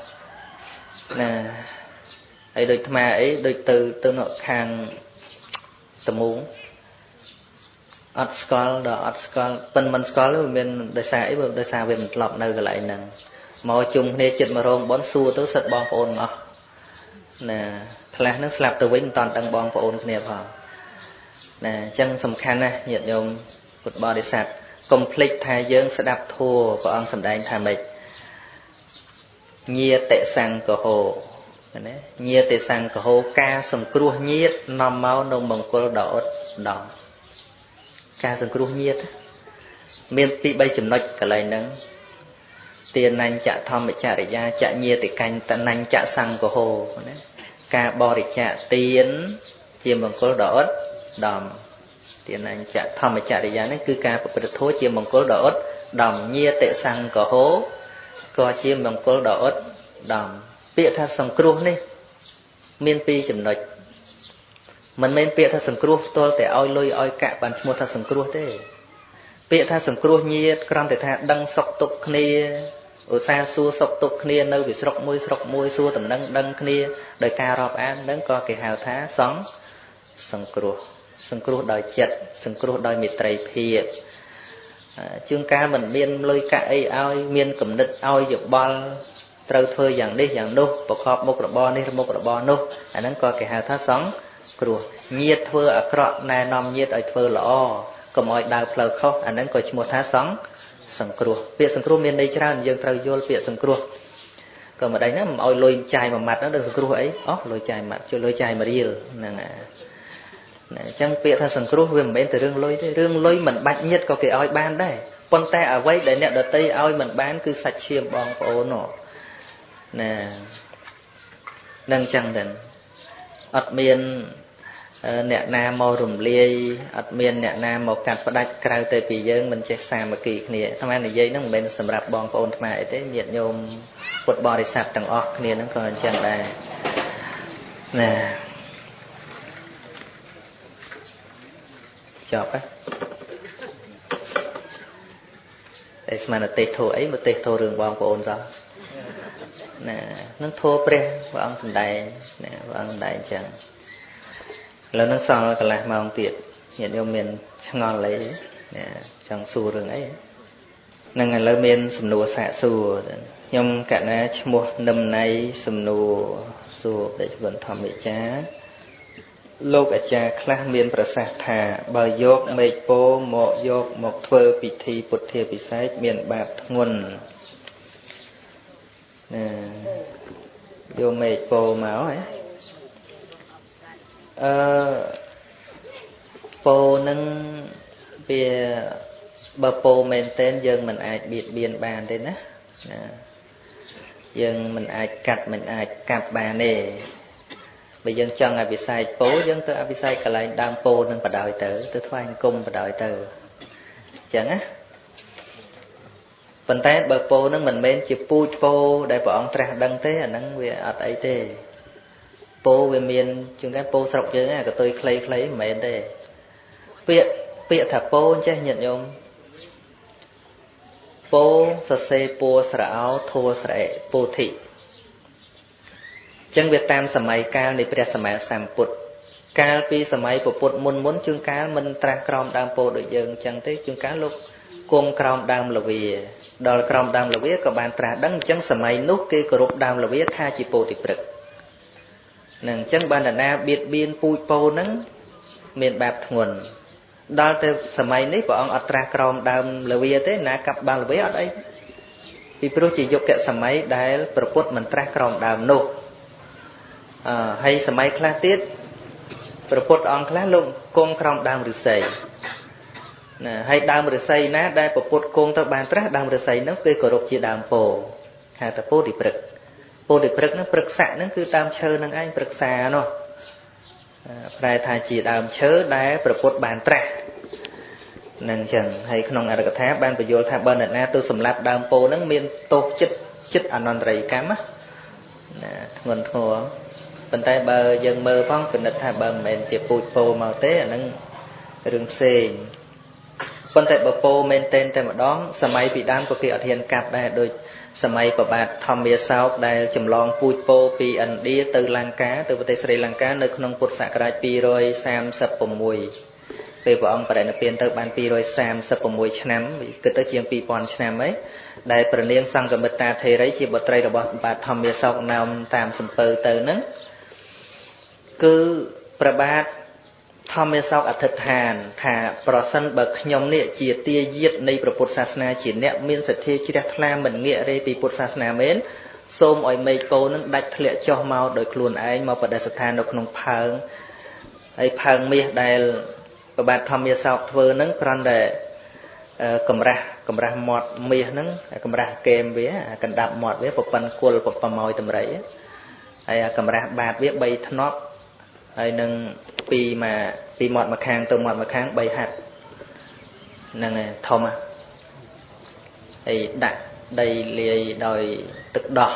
ណាហើយដូចអាត្មាអីដូចទៅទៅនៅខាងតមូងអត់ស្គាល់ដល់អត់ស្គាល់ប៉ិនមិនស្គាល់វាមានដោយសារអីបើដោយសារវាមិនធ្លាប់នៅកន្លែងហ្នឹង មកជុំគ្នាចិត្តមករោងបនសួរទៅសិតបងប្អូនអស់ណាខ្លះហ្នឹងស្លាប់ទៅវិញមិនតាន់ដឹងបងប្អូនគ្នាផងណាអញ្ចឹងសំខាន់ណាស់ញាតិញោមពុទ្ធបរិស័ទកុំភ្លេចថាយើងស្ដាប់ធัวព្រះអង្គសម្ដែងថាម៉េចញាតិសង្កហោណាញាតិសង្កហោការសង្គ្រោះញាតិនាំមកនៅមង្គលដ៏អត់ដំការសង្គ្រោះញាតិមានពី3ចំណុចកន្លែងហ្នឹង ទានញ្ញធម្មចរិយាចញាតិកញ្ញតនញ្ញសង្កហោណាការបរិច្ចាគទានជាមង្គលដ៏អត់ដំទានញ្ញធម្មចរិយានេះគឺការប្រព្រឹត្តធម៌ជាមង្គលដ៏អត់ដំញាតិសង្កហោក៏ជាមង្គលដ៏អត់ដំពាក្យថាសង្គ្រោះនេះមានពីរចំណុចមិនមែនពាក្យថាសង្គ្រោះផ្ទាល់តែឲ្យលុយឲ្យកាក់បានឈ្មោះថាសង្គ្រោះទេ ពាក្យថាសង្គ្រោះញាតគ្រាន់តែថាដឹងសុខទុក្ខគ្នាឧស្សាហ៍សួរសុខទុក្ខគ្នានៅពីស្រុកមួយស្រុកមួយសួរតំណែងដឹងគ្នាដោយការរាប់អាននឹងក៏គេហៅថាសង្សង្គ្រោះសង្គ្រោះដោយចិត្តសង្គ្រោះដោយមេត្រីភាពជួនកាលមិនមានលុយកាក់អីឲ្យមានគំនិតឲ្យយោបល់ត្រូវធ្វើយ៉ាងនេះយ៉ាងនោះប្រកបមុខរបរនេះមុខរបរនោះអាហ្នឹងក៏គេហៅថាសង្គ្រោះញាតធ្វើអាក្រក់ណែនាំញាតឲ្យធ្វើល្អ កុំឲ្យដើរផ្លូវខុសអាហ្នឹងក៏ឈ្មោះថាសង្សង្គ្រោះពាក្យសង្គ្រោះមានន័យច្រើនយើងត្រូវយល់ពាក្យសង្គ្រោះក៏មិនដេញណាមិនឲ្យលុយចាយមួយម៉ាត់ហ្នឹងដឹងសង្គ្រោះអីអោះលុយចាយម៉ាត់ជួយលុយចាយមួយរៀលហ្នឹងណាអញ្ចឹងពាក្យថាសង្គ្រោះវាមិនមែនតែរឿងលុយទេរឿងលុយមិនបាច់ញៀតក៏គេឲ្យបានដែរប៉ុន្តែអ្វីដែលអ្នកដតីឲ្យមិនបានគឺសាច់ឈាមបងប្អូនណានឹងអញ្ចឹងទៅអត់មាន អ្នកណាមករំលាយអត់មានអ្នកណាមកកាត់ផ្ដាច់ក្រៅទៅពីយើងមិនចេះសាមគ្គីគ្នាអាត្មានិយាយហ្នឹងមិនមែនសម្រាប់បងប្អូនថ្មអីទេញាតិញោមពុទ្ធបរិស័ទទាំងអស់គ្នាហ្នឹងក៏អញ្ចឹងដែរណាចប់ហ៎តែស្មានតែទេសធោអីមកទេសធោរឿងបងប្អូនសោះណានឹងធោព្រះព្រះអង្គសំដែងណាព្រះព្រះអង្គដែរអញ្ចឹង ឥឡូវនឹងសល់កន្លះម៉ោងទៀតញាតិញោមមានឆ្ងល់អីចង់សួររឿងអីនឹងឥឡូវមានសំណួរសាកសួរខ្ញុំកណាឈ្មោះនឹមណៃសំណួរសួរព្រះជគុណធម្មចាលោកអាចារ្យខ្លះមានប្រសាសន៍ថាបើយកមេឃពោមកយកមកធ្វើពិធីពុទ្ធាពិសេសមានបាបធ្ងន់ណាយកមេឃពោមកហ៎ អឺពោនឹងវាបើពោមែនតែនយើងមិនអាចបៀតបៀនបានទេណាណាយើងមិនអាចកាត់មិនអាចកាប់បានទេបើយើងចង់ឲ្យវិស័យពោយើងទៅអវិស័យកន្លែងដើមពោនឹងបដ ாய் ទៅទៅថ្វាយអង្គមបដ ாய் ទៅអញ្ចឹងណាប៉ុន្តែបើពោនឹងមិនមែនជាពូជពោដែលព្រះអង្គត្រាស់ដឹងទេអាហ្នឹងវាអត់អីទេ ពោវាមានជាងកាពោស្រុកយើងអាកតុយខ្លីៗមិនមែនទេពាក្យពាក្យថាពោចេះញាតិញោមពោសរសេរពួរស្រោធัวស្រែពោធិចឹងវាតាមសម័យកាលនៃព្រះសម្មាសម្ពុទ្ធកាលពីសម័យពុទ្ធមុនមុនជួនកាលមិនត្រាស់ក្រោមដើមពោដូចយើងចឹងទេជួនកាលលោកគង់ក្រោមដើមលវាដល់ក្រោមដើមលវាក៏បានត្រាស់ដឹងអញ្ចឹងសម័យនោះគេគោរពដើមលវាថាជាពោធិព្រឹក នឹងអញ្ចឹងបានតាណាបៀតបៀនពូជពោហ្នឹងមានបាបធ្ងន់ដល់ទៅសម័យនេះព្រះអង្គអត់ត្រាស់ក្រោមដើមលវាទេណាកាប់បានលវាអត់អីពីព្រោះជាយុគសម័យដែលប្រពុតមិនត្រាស់ក្រោមដើមនោះអឺហើយសម័យខ្លះទៀតប្រពុតអង្គខ្លះលោកគង់ក្រោមដើមឫស្សីណាហើយដើមឫស្សីណាដែលប្រពុតគង់ទៅបានត្រាស់ដើមឫស្សីនោះគេគោរពជាដើមពោហៅថាពោធិព្រឹក ពោធិព្រឹកហ្នឹងព្រឹកស័កហ្នឹងគឺដើមឈើហ្នឹងឯងព្រឹក្សានោះប្រែថាជាដើមឈើដែលប្រពុតបានត្រាស់នឹងចឹងហើយក្នុងអរិកថាបានបញ្យល់ថាបើអ្នកណាទៅសម្លាប់ដើមពោហ្នឹងមានទោសចិត្តចិត្តអនន្តរិយកម្មណាធ្ងន់ធ្ងរប៉ុន្តែបើយើងមើលផងពិនិត្យថាបើមិនមែនជាពូជពោមកទេអាហ្នឹងរឿងផ្សេងប៉ុន្តែបើពោមែនតែនតែម្ដងសម័យពីដើមក៏គេអត់ហ៊ានកាត់ដែរដូច សម័យប្របាទធម្មាសោកដែលចម្លងពូជពោពីឥណ្ឌាទៅលង្កាទៅប្រទេសស្រីលង្កានៅក្នុងពុទ្ធសករាជ236ពេលព្រះអង្គបរិនិព្វានទៅបាន236ឆ្នាំគិតទៅជាង2000ឆ្នាំហើយដែលប្រនាងសង្កមិត្តាធេរីជាបុត្រីរបស់បាទធម្មាសោកណោមតាមសំពើទៅហ្នឹងគឺប្របាទ ធម្មាសោកអធិដ្ឋាន ថាប្រសិនបើខ្ញុំនេះជាទាយាទនៃព្រះពុទ្ធសាសនាជាអ្នកមានសទ្ធាជ្រះថ្លាមិនងាករេពីពុទ្ធសាសនាមែនសូមឲ្យមេឃពោនឹងដាច់ធ្លាក់ចុះមកដោយខ្លួនឯងមកបដិស្ថាននៅក្នុងផើងហើយផើងមាសដែលប្របាទធម្មាសោកធ្វើហ្នឹងគ្រាន់តែកម្រាស់កម្រាស់មាត់មាសហ្នឹងកម្រាស់កេមវាកណ្ដាប់មាត់វាប្រប៉ិនគុលប្រម៉ោយតម្រៃហើយកម្រាស់បាតវា3ធ្នប់ហើយនឹងពីមក ពីមាត់មកខាងទៅមាត់មកខាង3ហាត់ហ្នឹងឯងធំហើយដាក់ដីលាយដោយទឹកដោះ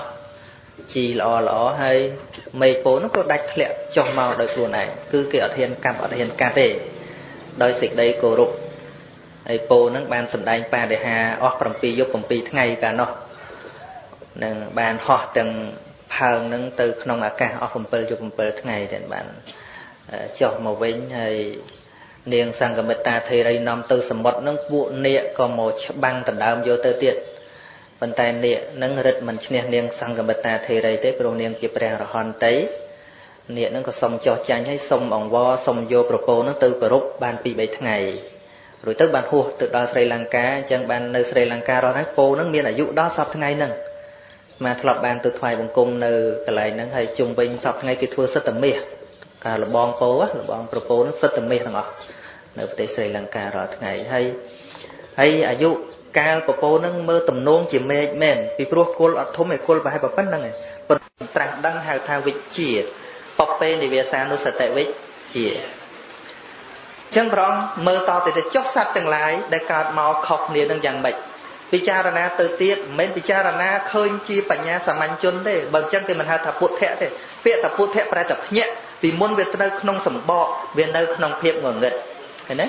ជីល្អល្អហើយមេឃពោនោះក៏ដាច់ធ្លាក់ចុះមកដោយខ្លួនឯងគឺគេអត់ហ៊ានកាប់អត់ហ៊ានកាត់ទេដោយសេចក្តីគោរពហើយពោនឹងបានសម្ដែងបដិហាអស់7យប់7ថ្ងៃកាលនោះនឹងបានហោះទាំងផើងនឹងទៅក្នុងអាកាសអស់7យប់7ថ្ងៃតែបាន ចុះមកវិញហើយនាងសង្កមិត្តាធេរីនាំទៅសមុទ្រនឹងពួកនាគក៏មកច្បាំងដណ្ដើមយកទៅទៀតប៉ុន្តែនាគនឹងរឹតមិនឈ្នះនាងសង្កមិត្តាធេរីទេព្រោះនាងជាព្រះរហន្តតីនាគនឹងក៏សុំចោះចាញ់ឲ្យសុំអង្វរសុំយកប្រពោនឹងទៅគោរពបាន2 3ថ្ងៃរួចទៅបានហួសទៅដល់ស្រីលង្កាអញ្ចឹងបាននៅស្រីលង្ការស់ហើយពោនឹងមានអាយុដល់សពថ្ងៃហ្នឹងមកធ្លាប់បានទៅថ្វាយបង្គំនៅកន្លែងហ្នឹងហើយជុំវិញសពថ្ងៃគេធ្វើសិទ្ធិមាស ការលបងពោលបងប្រពោនឹងសិទ្ធិមាសទាំងអស់នៅប្រទេសស្រីលង្ការាល់ថ្ងៃហើយហើយអាយុកាលប្រពោនឹងមើលទំនងជាមេឃមែនពីព្រោះគុលអត់ធំឯគុលប្រហែលប៉ុណ្្នឹងឯងប៉ុន្តែត្រាស់ដឹងហៅថាវិជ្ជាបពេនិវាសានុសតិវិជ្ជាចឹងព្រះអង្គមើលតទៅទៅចុះសត្វទាំងឡាយដែលកើតមកខុសគ្នានឹងយ៉ាងម៉េចពិចារណាទៅទៀតមិនមែនពិចារណាឃើញជាបញ្ញាសាមញ្ញជនទេបើអញ្ចឹងគេមិនហៅថាពុទ្ធៈទេពាក្យថាពុទ្ធៈប្រែតែភ្ញាក់ ពីមុនវានៅក្នុងសម្បកវានៅក្នុងភាពងងឹតឃើញទេ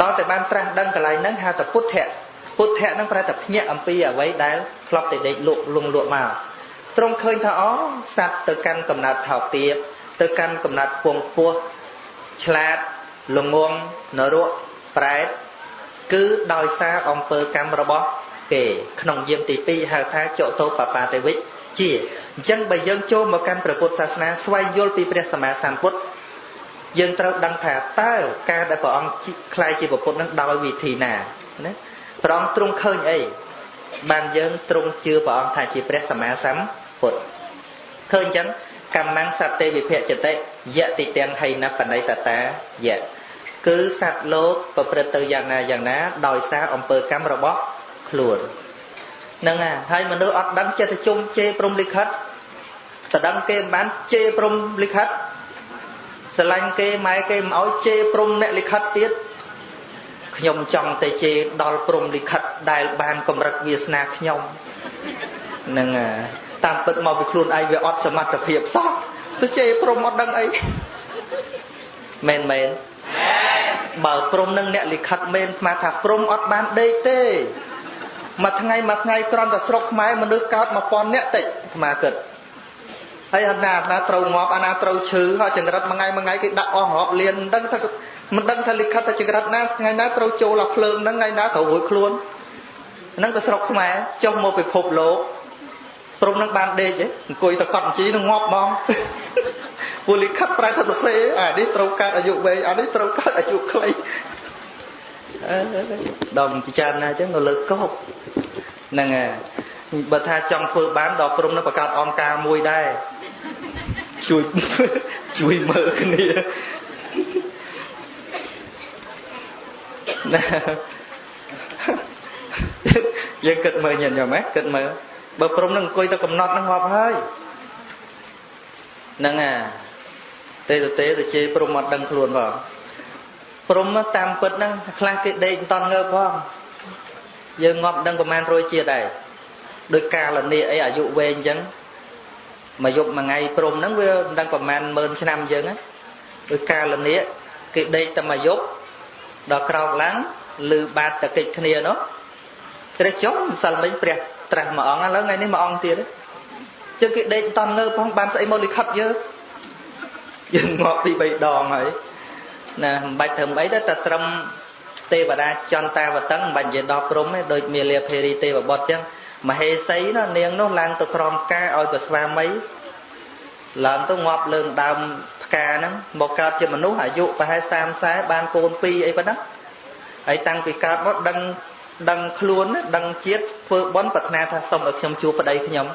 ដល់តែបានត្រាស់ដឹងកន្លែងហ្នឹងហៅថាពុទ្ធៈពុទ្ធៈហ្នឹងប្រែតែភ្ញាក់អំពីអ្វីដែលធ្លាប់តែដេកលក់លងលក់មកទ្រង់ឃើញថាអូសត្វទៅកាន់កំណើតថោកទាបទៅកាន់កំណត់ពងពោះឆ្លាតល្ងងនរកប្រែតគឺដោយសារអំពើកម្មរបស់គេក្នុងយាមទី2ហៅថាចតោបបាទេវិជ្ជា អញ្ចឹងបើយើងចូលមកកាន់ព្រះពុទ្ធសាសនាស្វែងយល់ពីព្រះសម្មាសម្ពុទ្ធយើងត្រូវដឹងថាតើការដែលព្រះអង្គខ្លាយជាពុទ្ធនឹងដោយវិធីណាណាព្រះអង្គទ្រង់ឃើញអីបានយើងទ្រង់ជឿព្រះអង្គថាជាព្រះសម្មាសម្ពុទ្ធឃើញអញ្ចឹងកម្មੰសត្វទេវិភៈចតិយតិទាំងហៃណបណៃតតាយៈគឺសត្វលោកប្រព្រឹត្តទៅយ៉ាងណាយ៉ាងណា ដោយសារអំពើកម្មរបស់ខ្លួនហ្នឹងហើយមនុស្សអត់ដឹងចិត្តជុំជេរព្រំលិខិត តដឹងគេមិនបានជេរព្រំលិខិតស្រឡាញ់គេម៉ែគេមិនអោយជេរព្រំអ្នកលិខិតទៀតខ្ញុំចង់តែជេរដល់ព្រំលិខិតដែលបានកម្រិតវាសនាខ្ញុំហ្នឹងតាមពិតមកពីខ្លួនឯងវាអត់សមត្ថភាពសោះទៅជេរព្រំអត់ដឹងអីមែនមែនបើព្រំនឹងអ្នកលិខិតមែនស្មាថាព្រំអត់បានដេកទេមួយថ្ងៃមួយថ្ងៃគ្រាន់តែស្រុកខ្មែរមនុស្សកើត1000នាក់តិចស្មាគិត ហើយអាណាណាត្រូវងាប់អាណាត្រូវឈឺហើយចង្រិតមួយថ្ងៃមួយថ្ងៃគេដាក់អស់រាប់លានមិនដឹងថាមិនដឹងថាលិខិតថាចង្រិតណាថ្ងៃណាត្រូវចូលដល់ភ្លើងហ្នឹងថ្ងៃណាត្រូវរួចខ្លួនហ្នឹងទៅស្រុកខ្មែរចុះមកពិភពលោកព្រមនឹងបានដេកអង្គុយទៅកត់បញ្ជីនឹងងាប់ហ្មងពួកលិខិតប្រែថាសរសេរអានេះត្រូវកើតអាយុវែងអានេះត្រូវកើតអាយុខ្លីដល់ពិចារណាអញ្ចឹងនៅលើកោបហ្នឹងហើយបើថាចង់ធ្វើបានដល់ព្រមនឹងបង្កើតអង្គការមួយដែរ ជួយជួយមើលគ្នាណាយើងគិតមើលញាតិញោមហ៎គិតមើលបើព្រមនឹងអង្គុយទៅកំណត់នឹងងាប់ហើយហ្នឹងអាទេទៅទេទៅជេរព្រមអត់ដឹងខ្លួនផងព្រមតាមពិតហ្នឹងខ្លះគេដេកមិនតន់ងើបផងយើងងាប់ដឹងប្រមាណរយជាតិដែរដោយកាលនីអីអាយុវែងអញ្ចឹង មួយយប់មួយថ្ងៃព្រមហ្នឹងវាមិនដឹងប្រមាណម៉ឺនឆ្នាំអញ្ចឹងដោយកាលនីគេដេកតែមួយយប់ដល់ក្រោកឡើងលឺបាតតកិច្ចគ្នានោះព្រះចុះម្សិលមិញព្រះត្រាស់មួយអង្គឥឡូវថ្ងៃនេះមួយអង្គទៀតចឹងគេដេកមិនតន់ងើបផងបានស្អីមកលិខិតយើងយើងងាប់ពី3ដងហើយណាមិនបាច់ធ្វើអីទេតែត្រឹមទេវតាចន្តាវតឹងមិនបាច់និយាយដល់ព្រំទេដូចមាលាភេរីទេវបុត្រចឹង មហេសីណានាងនោះឡើងទៅក្រោមផ្កាឲ្យទៅស្វាមីឡើងទៅងាប់លើងដើមផ្កាហ្នឹងមកកើតជាមនុស្សអាយុប្រហែល30 40បានកូន2អីប៉ុណ្ណាហើយតាំងពីកើតមកដឹងដឹងខ្លួនដឹងជាតិធ្វើបន់ប្រាថ្នាថាសុំឲ្យខ្ញុំជួបប្តីខ្ញុំ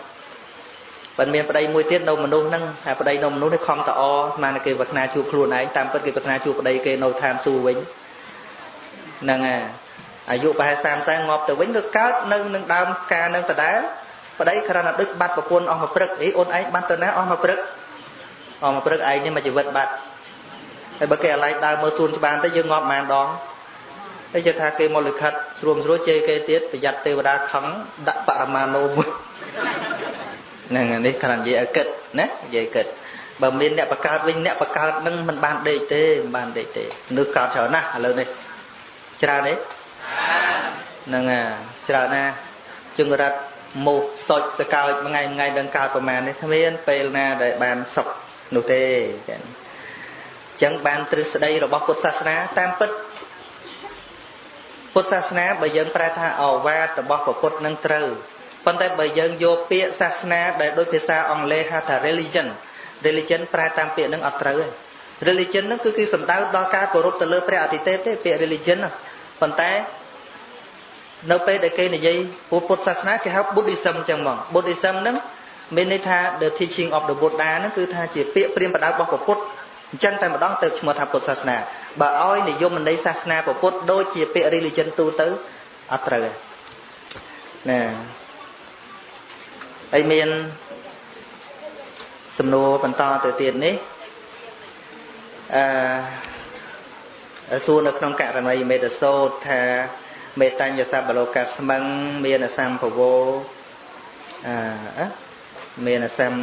បើមានប្តីមួយទៀតនៅមនុស្សហ្នឹងតែប្តីនៅមនុស្សនេះខំតអស្មានគេប្រាថ្នាជួបខ្លួនឯងតាមពិតគេប្រាថ្នាជួបប្តីគេនៅឋានសួគ៌វិញហ្នឹងហើយ អាយុប្រហែល30ងាប់ទៅវិញទៅកើតនៅនឹងដើមការនឹងដដែលប្តីគ្រាន់តែដឹកបាត់ប្រពន្ធអស់មួយព្រឹកអីអូនឯងបាត់ទៅណាអស់មួយព្រឹកអស់មួយព្រឹកឯងនេះមកជីវិតបាត់ហើយបើគេអាឡ័យដើរមើលទួនច្បានទៅយើងងាប់ប៉ុន្មានដងហើយជឿថាគេមកលិខិតស្រួមស្រួលជេរគេទៀតប្រយ័ត្នទេវតាខឹងដាក់បរមាណូមួយហ្នឹងនេះគ្រាន់និយាយឲ្យគិតណានិយាយគិតបើមានអ្នកបកើតវិញអ្នកបកើតនឹងមិនបានដេកទេមិនបានដេកទេមនុស្សកើតច្រើនណាស់ឥឡូវនេះច្រើនទេ ហ្នឹងអាច្រើនណាជង្រិតមោះសុចសកើចមួយថ្ងៃមួយថ្ងៃដឹងកើតប្រមាណនេះគ្មានពេលណាដែលបានសុខនោះទេចឹងអញ្ចឹងបានទ្រឹស្ដីរបស់ពុទ្ធសាសនាតាមពិតពុទ្ធសាសនាបើយើងប្រែថាអវាទរបស់ពុទ្ធនឹងត្រូវប៉ុន្តែបើយើងយកពាក្យសាសនាដែលដូចភាសាអង់គ្លេសហៅថា religion religion ប្រែតាមពាក្យនឹងអត់ត្រូវទេ religion ហ្នឹងគឺគឺសំដៅដល់ការគោរពទៅលើព្រះអតិទេពទេពាក្យ religion ប៉ុន្តែនៅពេលដែលគេនិយាយពុទ្ធសាសនាគេហៅ Buddhism ចឹងហ្មង Buddhism ហ្នឹងមានន័យថា the teaching of the Buddha ហ្នឹងគឺថាជាពាក្យព្រាមបដៅរបស់ពុទ្ធអញ្ចឹងតែម្ដងទៅឈ្មោះថាពុទ្ធសាសនាបើឲ្យនិយមន័យសាសនាពុទ្ធដូចជាពាក្យ religion ទូទៅអត់ត្រូវទេណាហើយមានសំណួរបន្តទៅទៀតនេះអឺ សួរនៅក្នុងករណីមេតសោតថាមេតញ្ញសបលោកាស្មឹងមានអសម្ភវោអឺមានអសម្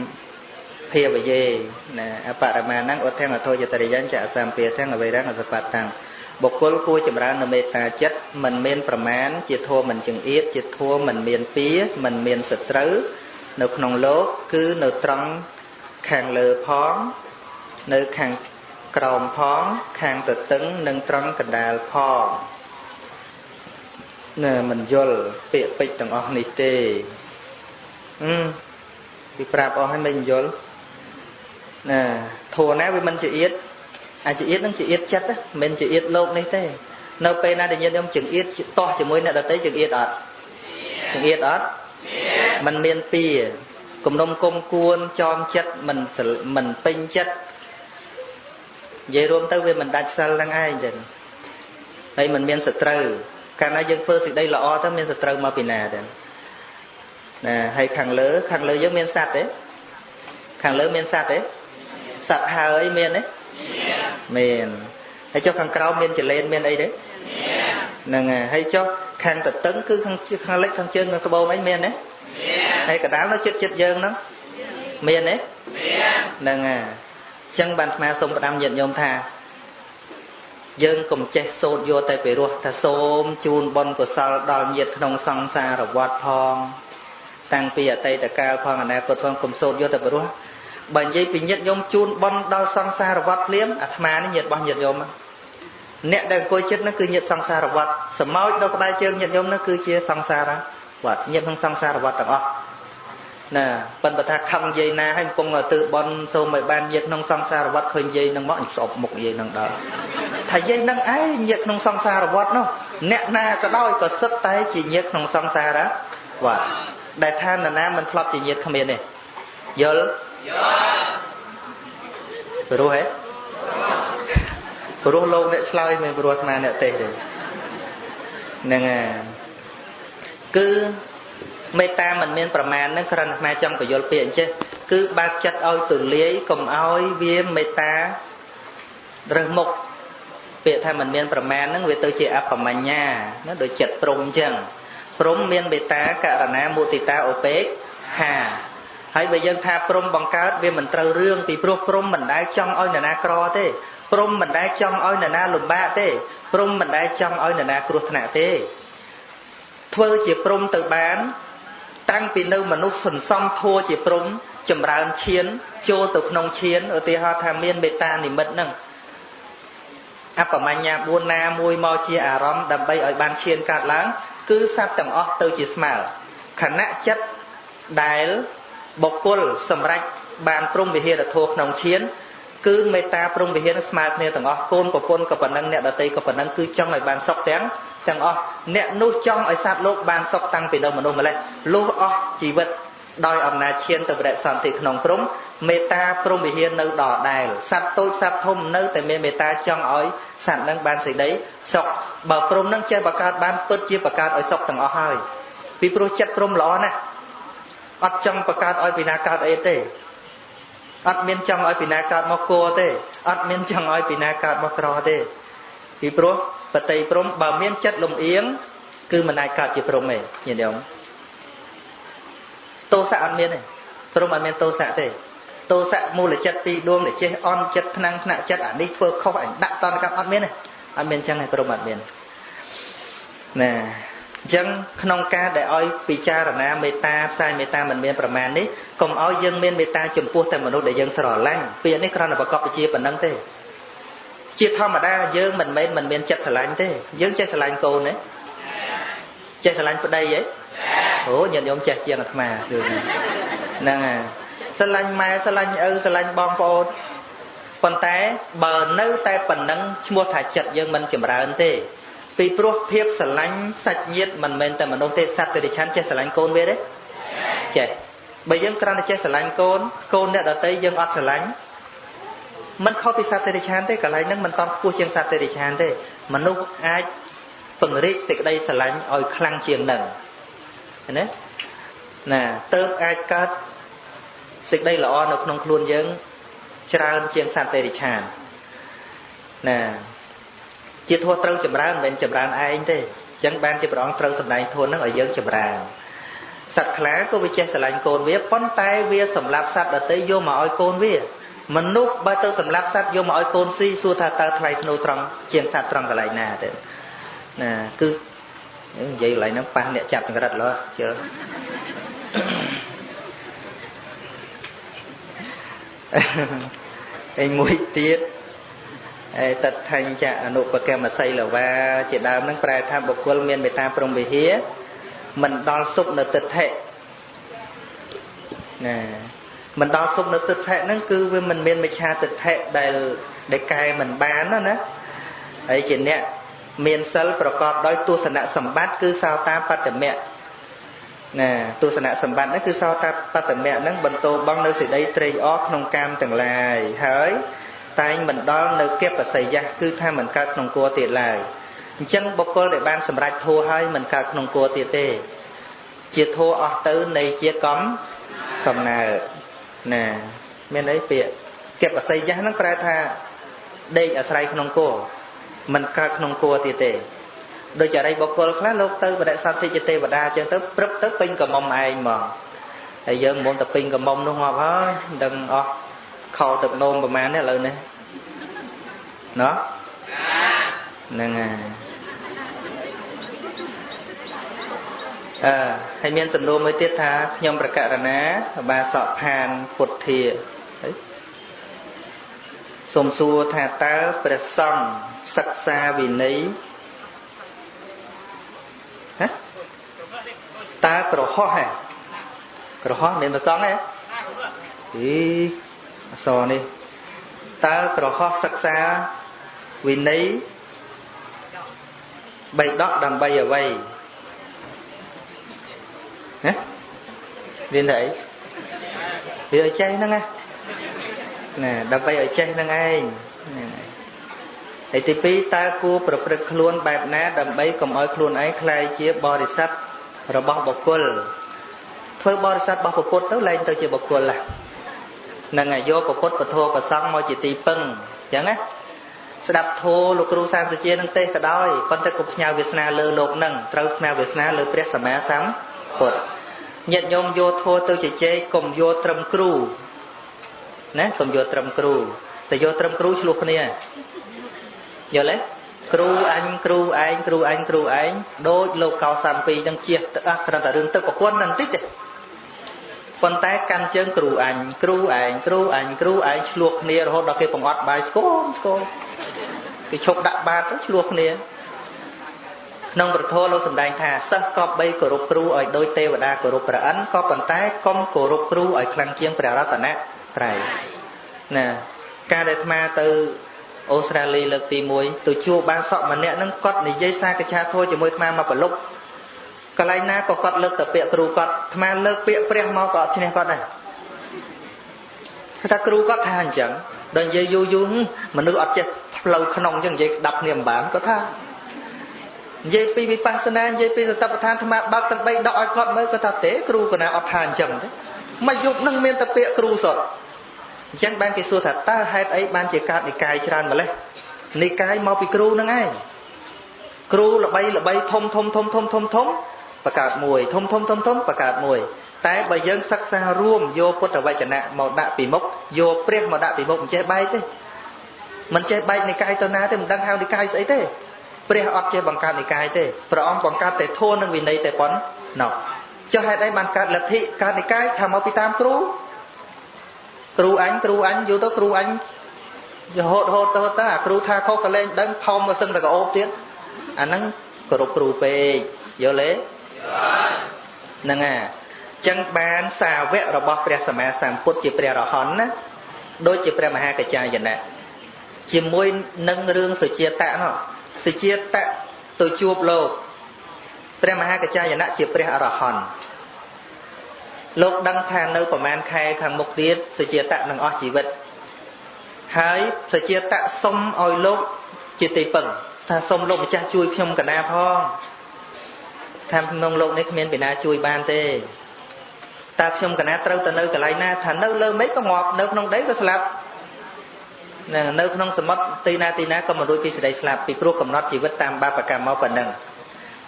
ភាវយេណាអបរមាណังអធិអធោយតរិយញ្ចអសម្ភាទាំងអវេរងអសបតាំងបុគ្គលគួរចម្រើននៅមេត្តាចិត្តមិនមានប្រមាណជាធម៌មិនចង្អៀតជាធម៌មិនមានពៀមិនមានសត្រូវនៅក្នុងលោកគឺនៅត្រង់ខាងលើផង នៅខាង ក្រោមផងខាងទទឹងនិងត្រង់កណ្ដាលផងណែមិនយល់ពាក្យពេចន៍ទាំងអស់នេះទេអឺគេប្រាប់អស់ហើយមិនយល់ណាធัวណាវាមិនជាអៀតអាចជាអៀតនឹងជាអៀតចិត្តមិនជាអៀតលោកនេះទេ នៅពេលណាដែលញាតិញោមចង្អៀតតោះជាមួយអ្នកដតីចង្អៀតអត់ចង្អៀតអត់มันមានពីគំនុំគុំគួនចោមចិត្តមិនមិនពេញចិត្ត និយាយរួមទៅវាមិនដាច់សិលហ្នឹងឯងទេហើយមិនមានសត្រូវកាលណាយើងធ្វើសេចក្តីល្អទៅមានសត្រូវមកពីណាទេណាហើយខាងលើខាងលើយើងមានសត្វទេខាងលើមានសត្វទេសត្វហើយមានទេមានហើយចុះខាងក្រោមមានចលែនមានអីទេហ្នឹងហើយចុះខាងតតឹងគឺខាងខាងលិចខាងជើងខាងក្បូរអីមានទេហើយកដាលនៅចិត្តចិត្តយើងហ្នឹងមានទេហ្នឹងហើយអញ្ចឹងបានអាត្មាសូមផ្ដាំញាតិញោមថា យើងកុំចេះសូត្រយកតែពីរោះថាសូមជូនបុណ្យកុសលដល់ញាតិក្នុងសង្សារវត្តផង តាំងពីអតីតកាលផងអនាគតផងកុំសូត្រយកតែពីរោះបើនិយាយពីញាតិញោមជូនបុណ្យដល់សង្សារវត្តភ្លាមអាត្មានេះញាតិរបស់ញាតិញោមអ្នកដែលអង្គុយចិត្តនោះគឺញាតិសង្សារវត្តសមោចដល់ក្បែរជើងញាតិញោមនោះគឺជាសង្សារវត្តញាតិក្នុងសង្សារវត្តទាំងអស់ ណាប៉ុន្តែថាខំនិយាយណាហើយកំពុងទើបនសូមឲ្យបានញាតក្នុងសង្សារវត្តឃើញយាយនឹងមកស្អប់មុខយាយនឹងដល់ថាយាយនឹងឯងញាតក្នុងសង្សារវត្តនោះអ្នកណាក៏ដោយក៏សិតតែជាញាតក្នុងសង្សារវត្តដែលថានរណាមិនធ្លាប់ជាញាតគ្មានទេយល់យល់ព្រោះហេព្រោះលោកអ្នកឆ្លើយមិនព្រោះអាត្មាអ្នកទេសទេហ្នឹងហើយគឺ មេត្តាមិនមានប្រមាណនឹងគ្រាន់តែចង់បញ្យល់ពាក្យអញ្ចេះគឺបើកចិត្តឲ្យទូលាយកុំឲ្យវាមេត្តារើសមុខពាក្យថាមិនមានប្រមាណនឹងវាទៅជាអបមញ្ញាណាដូចចិត្តព្រំអញ្ចឹងព្រំមានមេត្តាករណាមុទិតាឧបេក្ខាហើយបើយើងថាព្រំបង្កើតវាមិនត្រូវរឿងពីព្រោះព្រំមិនដែលចង់ឲ្យនរណាក្រទេព្រំមិនដែលចង់ឲ្យនរណាលំបាកទេព្រំមិនដែលចង់ឲ្យនរណាគ្រោះថ្នាក់ទេធ្វើជាព្រំទៅបាន តាំងពីនៅមនុស្សសន្សំធัวជាព្រំចម្រើនឈានចូលទៅក្នុងឈានឧទាហរណ៍ថាមានមេត្តានិមិត្តនឹងអបមញ្ញា4ណាមួយមកជាអារម្មណ៍ដើម្បីឲ្យបានឈានកាត់ឡើងគឺសត្វទាំងអស់ទៅជាស្មើខណៈចិត្តដែលបុគ្គលសម្រេចបានព្រំវិហារធម៌ក្នុងឈានគឺមេត្តាព្រំវិហារស្មើគ្នាទាំងអស់កូនប្រពន្ធក៏ប៉ុណ្ណឹងអ្នកដតីក៏ប៉ុណ្ណឹងគឺចង់ឲ្យបានសុខទាំង ទាំងអស់អ្នកនោះចង់ឲ្យសត្វលោកបានសុខតាំងពីនៅមនុស្សម្លេះលុះអស់ជីវិតដោយអំណាចឈានទៅបរិសន្ធិក្នុងព្រំមេត្តាព្រំវិហារនៅដដែលសត្វតូចសត្វធំនៅតែមានមេត្តាចង់ឲ្យសត្វនឹងបានសេចក្តីសុខបើព្រំនឹងចេះបង្កើតបានពិតជាបង្កើតឲ្យសុខទាំងអស់ហើយពីព្រោះចិត្តព្រំល្អណាស់អត់ចង់បង្កើតឲ្យពីណាកើតអីទេអត់មានចង់ឲ្យពីណាកើតមកគួរទេអត់មានចង់ឲ្យពីណាកើតមកក្រទេពីព្រោះ បតីព្រំបើមានចិត្តលំអៀងគឺមិនអាចកើតជាព្រំទេញាតិញោមទោសៈអត់មានទេព្រំអត់មានទោសៈទេទោសៈមូលចិត្តពីរដួងដែលចេះអន់ចិត្តថ្នាំងថ្នាក់ចិត្តអានេះធ្វើខុសអញដាក់តនកម្មអត់មានទេអត់មានចឹងទេព្រំអត់មានណាអញ្ចឹងក្នុងការដែលឲ្យពិចារណាមេត្តាផ្សាយមេត្តាមិនមានប្រមាណនេះកុំឲ្យយើងមានមេត្តាចំពោះតែមនុស្សដែលយើងស្រឡាញ់ពាក្យនេះគ្រាន់តែប្រកបវិជាប៉ុណ្្នឹងទេ ជាធម្មតាយើងមិនមែនមិនមានចិត្តស្រឡាញ់ទេយើងចេះស្រឡាញ់កូនទេចេះស្រឡាញ់ប្តីទេអូញាតិញោមចេះជាងអាត្មាគឺហ្នឹងហើយស្រឡាញ់ម៉ែស្រឡាញ់ឪស្រឡាញ់បងប្អូនប៉ុន្តែបើនៅតែប៉ុណ្ណឹងឈ្មោះថាចិត្តយើងមិនចម្រើនទេពីព្រោះភាពស្រឡាញ់សាច់ញាតិមិនមែនតែមនុស្សទេសត្វតិរិឆានចេះស្រឡាញ់កូនវាទេចេះបើយើងគ្រាន់តែចេះស្រឡាញ់កូនកូនអ្នកដតីយើងអត់ស្រឡាញ់ មិនខុសពីសត្វតិរិឆានទេកន្លែងហ្នឹងមិនតន់ខ្ពស់ជាងសត្វតិរិឆានទេមនុស្សអាចពង្រីកសេចក្តីស្រឡាញ់ឲ្យខ្លាំងជាងនឹងណាណាទៅអាចកើតសេចក្តីល្អនៅក្នុងខ្លួនយើងច្រើនជាងសត្វតិរិឆានណាជាធัวត្រូវចម្រើនមិនមែនចម្រើនឯងទេអញ្ចឹងបានជាព្រះអង្គត្រូវសម្ដែងធัวនឹងឲ្យយើងចម្រើនសត្វខ្លាក៏វាចេះស្រឡាញ់កូនវាប៉ុន្តែវាសម្លាប់សត្វដទៃយកមកឲ្យកូនវា មនុស្សបើទៅសម្លាប់សត្វយកមកឲ្យកូនស៊ីសួរថាតើថ្លៃធ្នូត្រង់ជាងសត្វត្រង់កន្លែងណាទៅណាគឺនិយាយកន្លែងហ្នឹងប៉ះអ្នកចាប់ចង្រិតលោជិលឯមួយទៀតឯតថញ្ចអនុបកម្មសីលវាជាដើមហ្នឹងប្រែថាបុគ្គលមានមេត្តាព្រមវិហារមិនដល់សុខនៅទិដ្ឋិណា មិនដល់សុខនៅទិដ្ឋិហ្នឹងគឺវាមិនមានមិឆាទិដ្ឋិដែលដែលកែមិនបានណាណាហើយជាអ្នកមានសិលប្រកបដោយទស្សនៈសម្បត្តិគឺសោតាបត្តមៈណាទស្សនៈសម្បត្តិហ្នឹងគឺសោតាបត្តមៈហ្នឹងបន្តបងនៅសេចក្តីត្រេកអរក្នុងកាមទាំងឡាយហើយតែងមិនដល់នៅគិបសយៈគឺថាមិនកើតក្នុងគួរទៀតឡើយអញ្ចឹងបុគ្គលដែលបានសម្រេចធัวហើយមិនកើតក្នុងគួរទៀតទេ ជាធัวអស់ទៅនៃជាកំកំណើត ណាមានអីពាក្យគិបសយៈហ្នឹងប្រែថាដេកអាស្រ័យក្នុងគួរមិនកើតក្នុងគួរទៀតទេដូចអរិយបុគ្គលខ្លះលោកទៅបដិសន្ធិជាទេវតាអញ្ចឹងទៅព្រឹកទៅពេញកមុំឯងហ្មងហើយយើងមុំទៅពេញកមុំនោះងាប់ហើយមិនដឹងអស់ខោទឹកនោមប្រហែលនេះឥឡូវនេះណោះហ្នឹងហើយ អឺហើយមានសំណួរមួយទៀតថាខ្ញុំប្រកាសណាបាសកផានពុទ្ធាសូមសួរថាតើព្រះសង្ឃសិក្សាវិន័យហ៎តើក្រហោះហ៎ក្រហោះមានប្រសងហ៎អីអសនេះតើក្រហោះសិក្សាវិន័យបីដកដើម្បីអ្វី ណាមានតែអីវាឲ្យចេះហ្នឹងណាណាដើម្បីឲ្យចេះហ្នឹងឯងហើយទី2តើគួរប្រព្រឹត្តខ្លួនបែបណាដើម្បីកុំឲ្យខ្លួនឯងក្លាយជាបរិស័ទរបស់បុគ្គលធ្វើបរិស័ទរបស់ពុទ្ធទៅលែងទៅជាបុគ្គលហ្នឹងហើយយកពុទ្ធពធប្រសង់មកជាទីពឹងអញ្ចឹងណាស្ដាប់ធម៌លោកគ្រូសាមសជានឹងទេសក៏ដោយប៉ុន្តែកុំផ្ញើវាសនាលើលោកនឹងត្រូវផ្ញើវាសនាលើព្រះសម្មាសម្ពុទ្ធ ញាតិញោមយកធម៌ទៅជជែកកុំយកត្រឹមគ្រូណាកុំយកត្រឹមគ្រូតែយកត្រឹមគ្រូឆ្លោះគ្នាយល់ទេគ្រូអញគ្រូឯងគ្រូអញគ្រូឯងដូចលោកកោ32នឹងជះទៅអស់គ្រាន់តែរឿងទឹកប្រពន្ធនឹងតិចទេប៉ុន្តែកាន់ជើងគ្រូអញគ្រូឯងគ្រូអញគ្រូឯងឆ្លោះគ្នារហូតដល់គេបង្អត់បាយស្គមស្គមគេឈប់ដាក់បាតទៅឆ្លោះគ្នា ក្នុងប្រធមលោកសម្ដែងថាសិស្សកប់បីគោរពគ្រូឲ្យដូចទេវតាគោរពព្រះអិនក៏ប៉ុន្តែកុំគោរពគ្រូឲ្យខ្លាំងជាងព្រះរតនត្រ័យណាការដែលអាត្មាទៅអូស្ត្រាលីលើកទី1ទៅជួបបានសក់ម្នាក់ហ្នឹងគាត់និយាយសាកឆាធัวជាមួយអាត្មាមកប្រលប់កន្លែងណាក៏គាត់លើកតែពាក្យគ្រូគាត់អាត្មាលើកពាក្យព្រះមកក៏អត់ឈ្នះគាត់ដែរគាត់ថាគ្រូគាត់ថាអញ្ចឹងដល់និយាយយូរយូរមនុស្សអត់ចេះផ្លូវក្នុងអញ្ចឹងនិយាយដាប់គ្នាមិនបានគាត់ថា និយាយពីវិបស្សនានិយាយពីសតបដ្ឋានអាត្មាបើកទាំង3ដកឲ្យគាត់មើលគាត់ថាទេគ្រូកណាអត់ថាអញ្ចឹងទេមកយប់នឹងមានតែពាក្យគ្រូសុទ្ធអញ្ចឹងបានគេសួរថាតើហេតុអីបានជាកើតនិកាយច្រើនម្លេះនិកាយមកពីគ្រូនឹងឯងគ្រូល្បីល្បីធំធំធំធំធំធំបង្កើតមួយធំធំធំធំបង្កើតមួយ តែបើយើងសិក្សារួមយកពុទ្ធវចនៈមកដាក់ពីមុខយកព្រះមកដាក់ពីមុខមិនចេះបែកទេមិនចេះបែកនិកាយទៅណាទេមិនដឹងហៅនិកាយស្អីទេ ព្រះអត់ចេះបង្កើតនិកាយទេព្រះអង្គបង្កើតតែធម៌និងវិន័យតែប៉ុណ្ណោះចុះហេតុអីបានកើតលទ្ធិកើតនិកាយថាមកពីតាមគ្រូគ្រូអញគ្រូអញយូរទៅគ្រូអញរហូតរហូតទៅទៅអាគ្រូថាខុសក៏លែងដឹងផោមមកសឹងតែកោបទៀតអាហ្នឹងគោរពគ្រូពេកយល់ទេហ្នឹងអាចឹងបានសាវករបស់ព្រះសម្មាសម្ពុទ្ធជាព្រះរហន្តណាដូចជាព្រះមហាកច្ចាយណៈជាមួយនឹងរឿងសុជាតៈនោះ សុជាតៈទៅជួបលោកព្រះមហាកច្ចាយណៈជាព្រះអរហន្តលោកដឹងថានៅប្រមាណខែខាងមុខទៀតសុជាតៈនឹងអស់ជីវិតហើយសុជាតៈសុំឲ្យលោកជាទីពឹងថាសុំលោកម្ចាស់ជួយខ្ញុំកណាផងថាក្នុងលោកនេះគ្មានពីណាជួយបានទេតើខ្ញុំកណាត្រូវទៅនៅកន្លែងណាថានៅលើមេឃក៏ងាប់នៅក្នុងដីក៏ស្លាប់ នៅនៅក្នុងសមុទ្រទីណាទីណាក៏មិនរួចពីសេចក្តីស្លាប់ពីព្រោះកំណត់ជីវិតតាមបាបកម្មមកប៉ុណ្ណឹង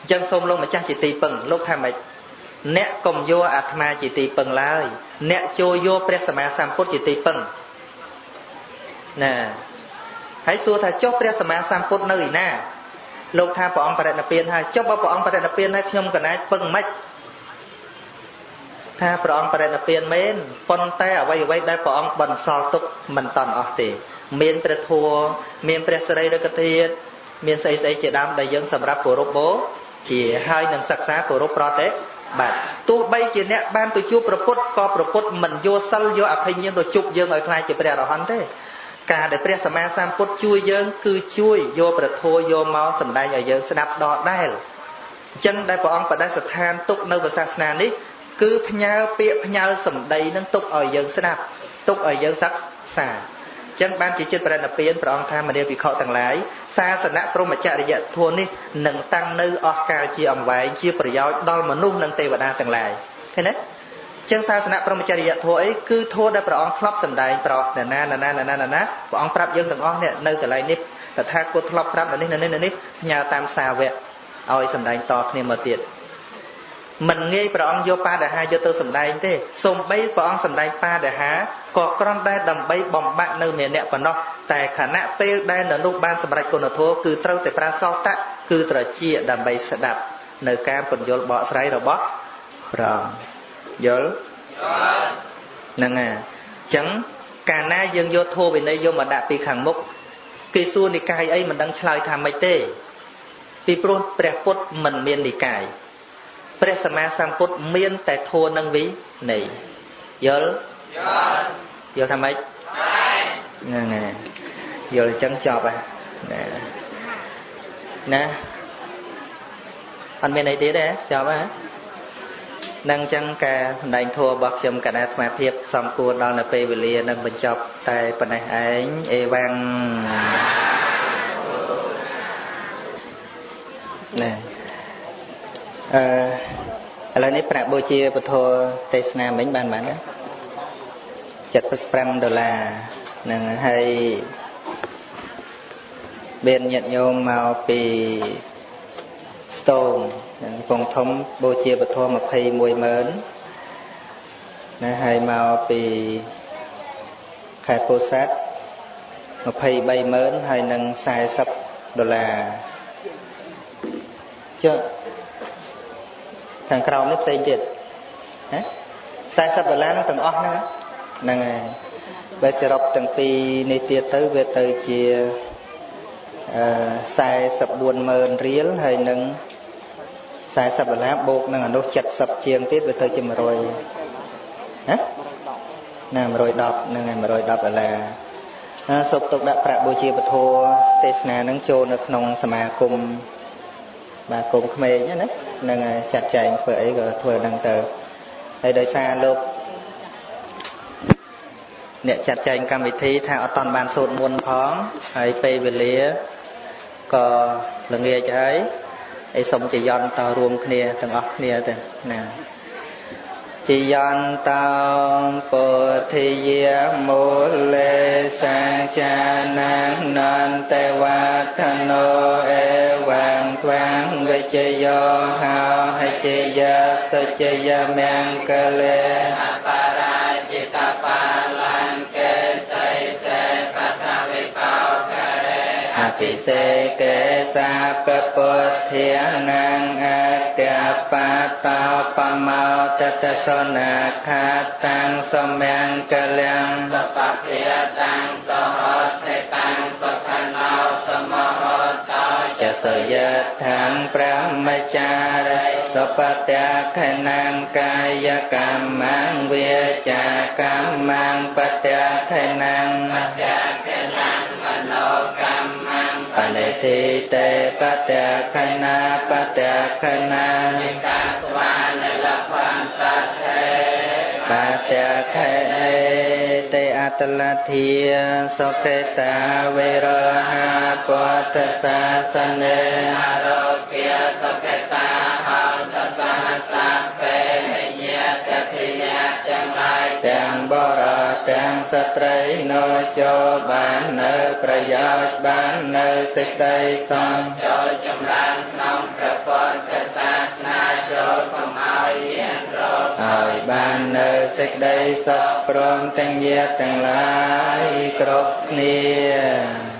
អញ្ចឹងសូមលោកម្ចាស់ជាទីពឹងលោកថាម៉េចអ្នកកុំយកអាត្មាជាទីពឹងឡើយអ្នកចូលយកព្រះសម្មាសម្ពុទ្ធជាទីពឹងណាហើយសួរថាចុះព្រះសម្មាសម្ពុទ្ធនៅឯណាលោកថាព្រះអង្គបរិណិព្វានហើយចុះបើព្រះអង្គបរិណិព្វានហើយខ្ញុំកណាចពឹងមិន ថាព្រះអង្គបរិនិព្វានមែនប៉ុន្តែអ្វីអ្វីដែលព្រះអង្គបន្សល់ទុកមិនតន់អស់ទេ មានព្រះធัวមានព្រះសិរីរិកធាតុមានស្អីស្អីជាដើមដែលយើងសម្រាប់គោរពបូជាហើយនឹងសិក្សាគោរពប្រតិបាទទោះបីជាអ្នកបានទៅជួបប្រពុតក៏ប្រពុតមិនយកសិលយកអភិញ្ញាណទៅជប់យើងឲ្យខ្លាចជាព្រះអរហន្តទេការដែលព្រះសម្មាសម្ពុទ្ធជួយយើង គឺជួយយកប្រធោយកមកសម្ដែងឲ្យយើងស្ដាប់ដដែលអញ្ចឹងដែលព្រះអង្គបដិស្ថានទុកនៅសាសនានេះ គឺផ្ញើពាក្យផ្ញើសម្ដីនឹងទុកឲ្យយើងស្ដាប់ទុកឲ្យយើងសិក្សាចឹងបានជាចិត្តប្រណិពានព្រះអង្គថាមនាភិក្ខុទាំងឡាយសាសនៈព្រមចរិយធម៌នេះនឹងតាំងនៅអស់កាលជាអង្វែងជាប្រយោជន៍ដល់មនុស្សនិងទេវតាទាំងឡាយឃើញទេចឹងសាសនៈព្រមចរិយធម៌អីគឺធម៌ដែលព្រះអង្គធ្លាប់សម្ដែងប្រោសណាណាណាណាណាណាណាព្រះអង្គប្រាប់យើងទាំងអស់នេះនៅកន្លែងនេះតថាគតធ្លាប់ប្រាប់នៅនេះនៅនេះនៅនេះផ្ញើតាមសាវកឲ្យសម្ដែងតគ្នាមកទៀត មិនងាយព្រះអង្គយកបាដហាយកទៅសម្ដែងទេសូម្បីព្រះអង្គសម្ដែងបាដហាក៏គ្រាន់តែដើម្បីបំបាក់នៅមេអ្នកប៉ុណ្ណោះតែខណៈពេលដែលនៅនោះបានសម្រេចគុណធម៌គឺត្រូវតែប្រាសោតៈគឺត្រជាដើម្បីស្ដាប់នៅការពន្យល់បកស្រាយរបស់ព្រះអង្គយល់ហ្នឹងហើយអញ្ចឹងកាលណាយើងយកធម៌វិន័យយកមកដាក់ពីខាងមុខគេសួរនិកាយអីមិនដឹងឆ្លើយថាម៉េចទេពីព្រោះព្រះពុទ្ធមិនមាននិកាយ ព្រះសម្មាសម្ពុទ្ធមានតែធម៌នឹងវិន័យយល់យល់យល់ថាម៉េចហ្នឹងហើយយល់អញ្ចឹងចប់ហើយណាណាអត់មានអីទៀតទេចប់ហើយនឹងអញ្ចឹងការសម្ដែងធัวរបស់ខ្ញុំកណាអាត្មាភាពសំគួរដល់នៅពេលវេលានឹងបញ្ចប់តែប៉ុណ្ណេះឯងអេវ៉ាំងណែ អឺឥឡូវនេះប្រាក់បូជាពធទេសនាមិញបានបានណា75ដុល្លារនឹងហើយមានញាតិញោមមកពីស្ទងនឹងពងធំបូជាពធ21ម៉ឺនណាហើយមកពីខេត្តពោធិ៍សាត់23ម៉ឺនហើយនឹង40ដុល្លារចុះ ខាងក្រោមនេះផ្សេងទៀតណា40ដុល្លារនឹងទាំងអស់ហ្នឹងហ្នឹងហើយបើសរុបទាំងពីរនេះទៀតទៅវាទៅជាអឺ440,000រៀលហើយនឹង40ដុល្លារបូកនឹងអនុ70ជាងទៀតវាទៅជា100ណាណា110ហ្នឹងហើយ110ដុល្លារសុបទុកដាក់ប្រាក់បូជាពធទេសនានឹងចូលនៅក្នុងសមាគម បាទគុំក្មេងណាហ្នឹងហើយចាត់ចែងធ្វើអីក៏ធ្វើហ្នឹងទៅហើយដោយសារលោកអ្នកចាត់ចែងកម្មវិធីថាអត់តាន់បានសូត្រមុនផងហើយពេលវេលាក៏ល្ងាចហើយអីសុំជាយន្តតរួមគ្នាទាំងអស់គ្នាទៅណា ជាយន្តោពុទ្ធិយាមូលេសាចានានន្តេវធណោអេវាងទ្វាងវិជយោហោហិជយាសុ ជយមង្គលេអបរាជិតបាពិសេកេសាពពុទ្ធានាងអត្យបាតោបមោតតសនាខាតាំងសមង្គលំសពភិយតាំងសហតេតាំងសុខណោសមហតោចសយថាំព្រះមចារិសុបតៈខណាំកាយកម្មងវាចាកម្មងបតៈខណាំបតៈខណាំមនោកម្មប និធិតេបតៈខណាបតៈខណានិកាស្វានលភន្តតេបតៈខេតេអតលធាសុខេតាវេរហាពតសាសនេអរោគាសុខេ ត្រីនៅចូលបាននៅប្រយោជន៍បាននៅសេចក្តីសំចូលចម្រើនក្នុងព្រះពុទ្ធសាសនាចូលកុំឲ្យមានរោគឲ្យបាននៅសេចក្តីសុខព្រមទាំងញាតិទាំងឡាយគ្រប់គ្នា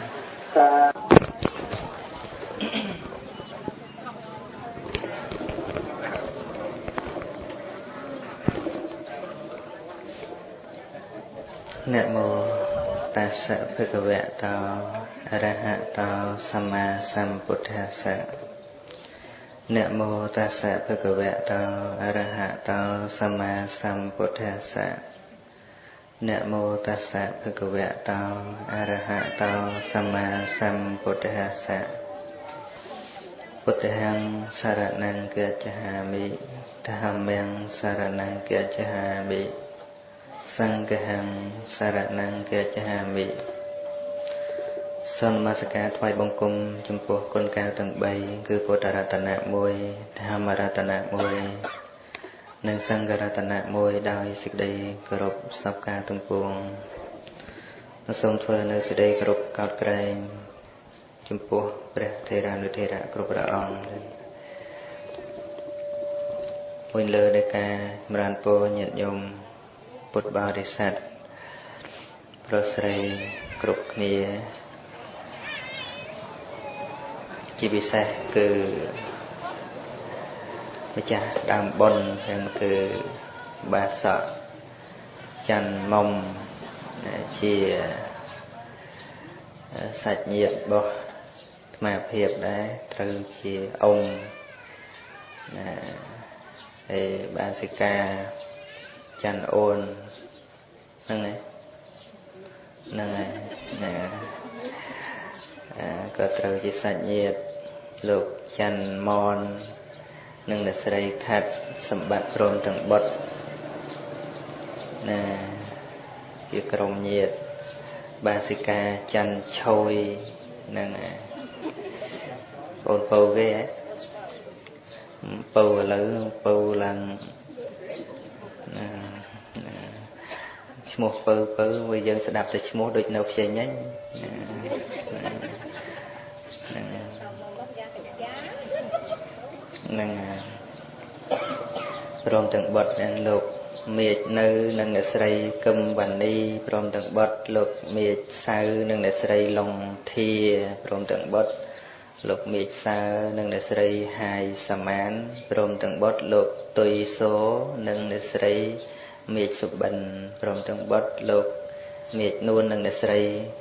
នមោតា សៈភគវៈតោអរហតោសម្មាសម្ពុទ្ធស្សៈនមោតាសៈភគវៈតោអរហតោសម្មាសម្ពុទ្ធស្សៈនមោតាសៈភគវៈតោអរហតោសម្មាសម្ពុទ្ធស្សៈពុទ្ធហង្សរណង្កច្ឆាមិធម្មំសរណង្កច្ឆាមិ សង្ឃហំសរណង្កច្ឆាមិសូមនមស្ការថ្វាយបង្គំចំពោះគុណកែវទាំង3គឺពុទ្ធរតនៈ1ធម្មរតនៈ1និងសង្ឃរតនៈ1ដោយសេចក្តីគោរពសពការទាំងពួងសូមធ្វើនៅសេចក្តីគោរពកោតក្រែងចំពោះព្រះថេរានុថេរៈគ្រប់ព្រះអង្គវិញលើនៃការចម្រើនពរញាតិញោម ពុទ្ធបរិស័ទប្រុសស្រីគ្រប់គ្នាជាពិសេសគឺម្ចាស់ដើមបុណ្យហ្នឹងគឺបាសកច័ន្ទមុំជាសាច់ញាតិរបស់អាត្មាភាពដែរត្រូវជាអង្គណាហើយបាសិកាច័ន្ទអូន ហ្នឹងហើយហ្នឹងហើយណាក៏ត្រូវជាសាច់ញាតិលោកច័ន្ទមននិងអ្នកស្រីខាត់សម្បត្តិព្រមទាំងបុត្រណាជាក្រុមញាតិបាសិកាច័ន្ទឆយនឹងបងពៅគេហ៎ពៅឥឡូវពៅឡើង ឈ្មោះពៅពៅវាយើងស្ដាប់តែឈ្មោះដូចនៅផ្សេងហ្នឹងហ្នឹងព្រមទាំងបុត្រនឹងលោកមេឃនៅនិងអ្នកស្រីកឹមវណ្ណីព្រមទាំងបុត្រលោកមេឃសៅនិងអ្នកស្រីឡុងធាព្រមទាំងបុត្រលោកមេឃសៅនិងអ្នកស្រីហាយសាម៉ានព្រមទាំងបុត្រលោកទុយសូនិងអ្នកស្រី មេឃសុបិនព្រមទាំងបុត្រលោកមេឃនួននិងអ្នកស្រី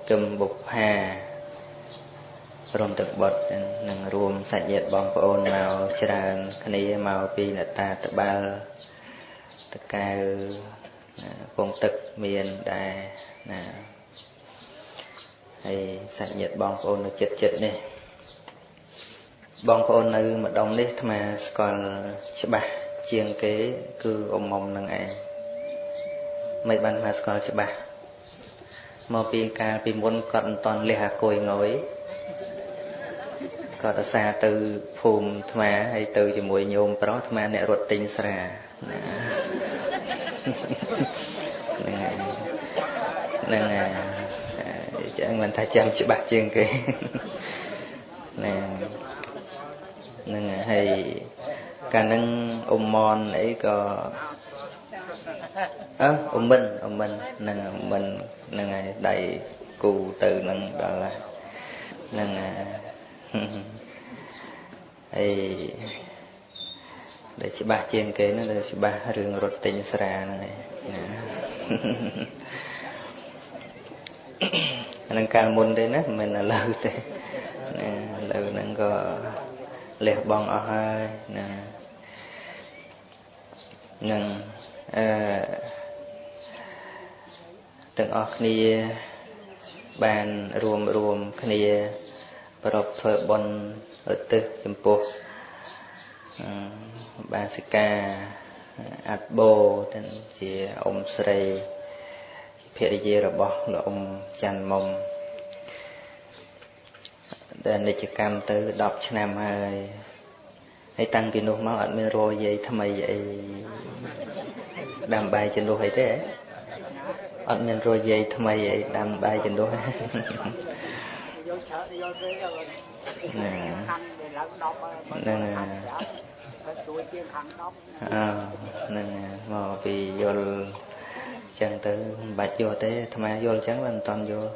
កឹមបុប្ផាព្រមទាំងបុត្រនឹងរួមសាច់ញាតិបងប្អូនមកច្រើនគ្នាមកពីនតាតបាល់តកៅពងទឹកមានដែរណាហើយសាច់ញាតិបងប្អូននៅចិត្តចិត្តនេះបងប្អូននៅម្ដុំនេះអាត្មាស្គាល់ច្បាស់ជាងគេ គឺអ៊ំមុំនឹងឯង មិនបានអាស្គាល់ច្បាស់មកពីកាលពីមុនគាត់មិនតន់លះអាគយងយគាត់អាសាទៅភូមិអាត្មាហើយទៅជាមួយញោមប្រុសអាត្មាអ្នករត់ទិញស្រាណាហ្នឹងហើយចឹងមិនថាចាំច្បាស់ជាងគេណាហ្នឹងហើយកាលហ្នឹងអ៊ំមនអីក៏ អើអ៊ំមិនអ៊ំមិនហ្នឹងអ៊ំមិនហ្នឹងហើយដៃគូទៅនឹងដល់ហ្នឹងហើយដែលច្បាស់ជាងគេហ្នឹងដែលច្បាស់រឿងរត់ទិញស្រាហ្នឹងឯងអានឹងកាលមុនទេណាមិនឥឡូវទេណាឥឡូវហ្នឹងក៏លះបង់អស់ហើយណានឹង អឺទាំងអស់គ្នាបានរួមរួមគ្នាប្រពធ្វើបុណ្យឧទ្ទិសចំពោះបាសិកាអាត់បូទាំងជាអ៊ំស្រីភរិយារបស់លោកអ៊ំច័ន្ទមុំដែលនិច្ចកម្មទៅ10ឆ្នាំហើយហើយតាំងពីនោះមកអត់មានរយយាយថ្មីអី ដាំបាយជំនួសអីទេអត់មានរយយាយថ្មីអីដាំបាយជំនួសយកឆើតយកទេណាហ្នឹងជួយជាងខាង10អឺហ្នឹងមកពីយល់ចឹងទៅមិនបាច់យល់ទេអាត្មាយល់ចឹងមិនតាន់យល់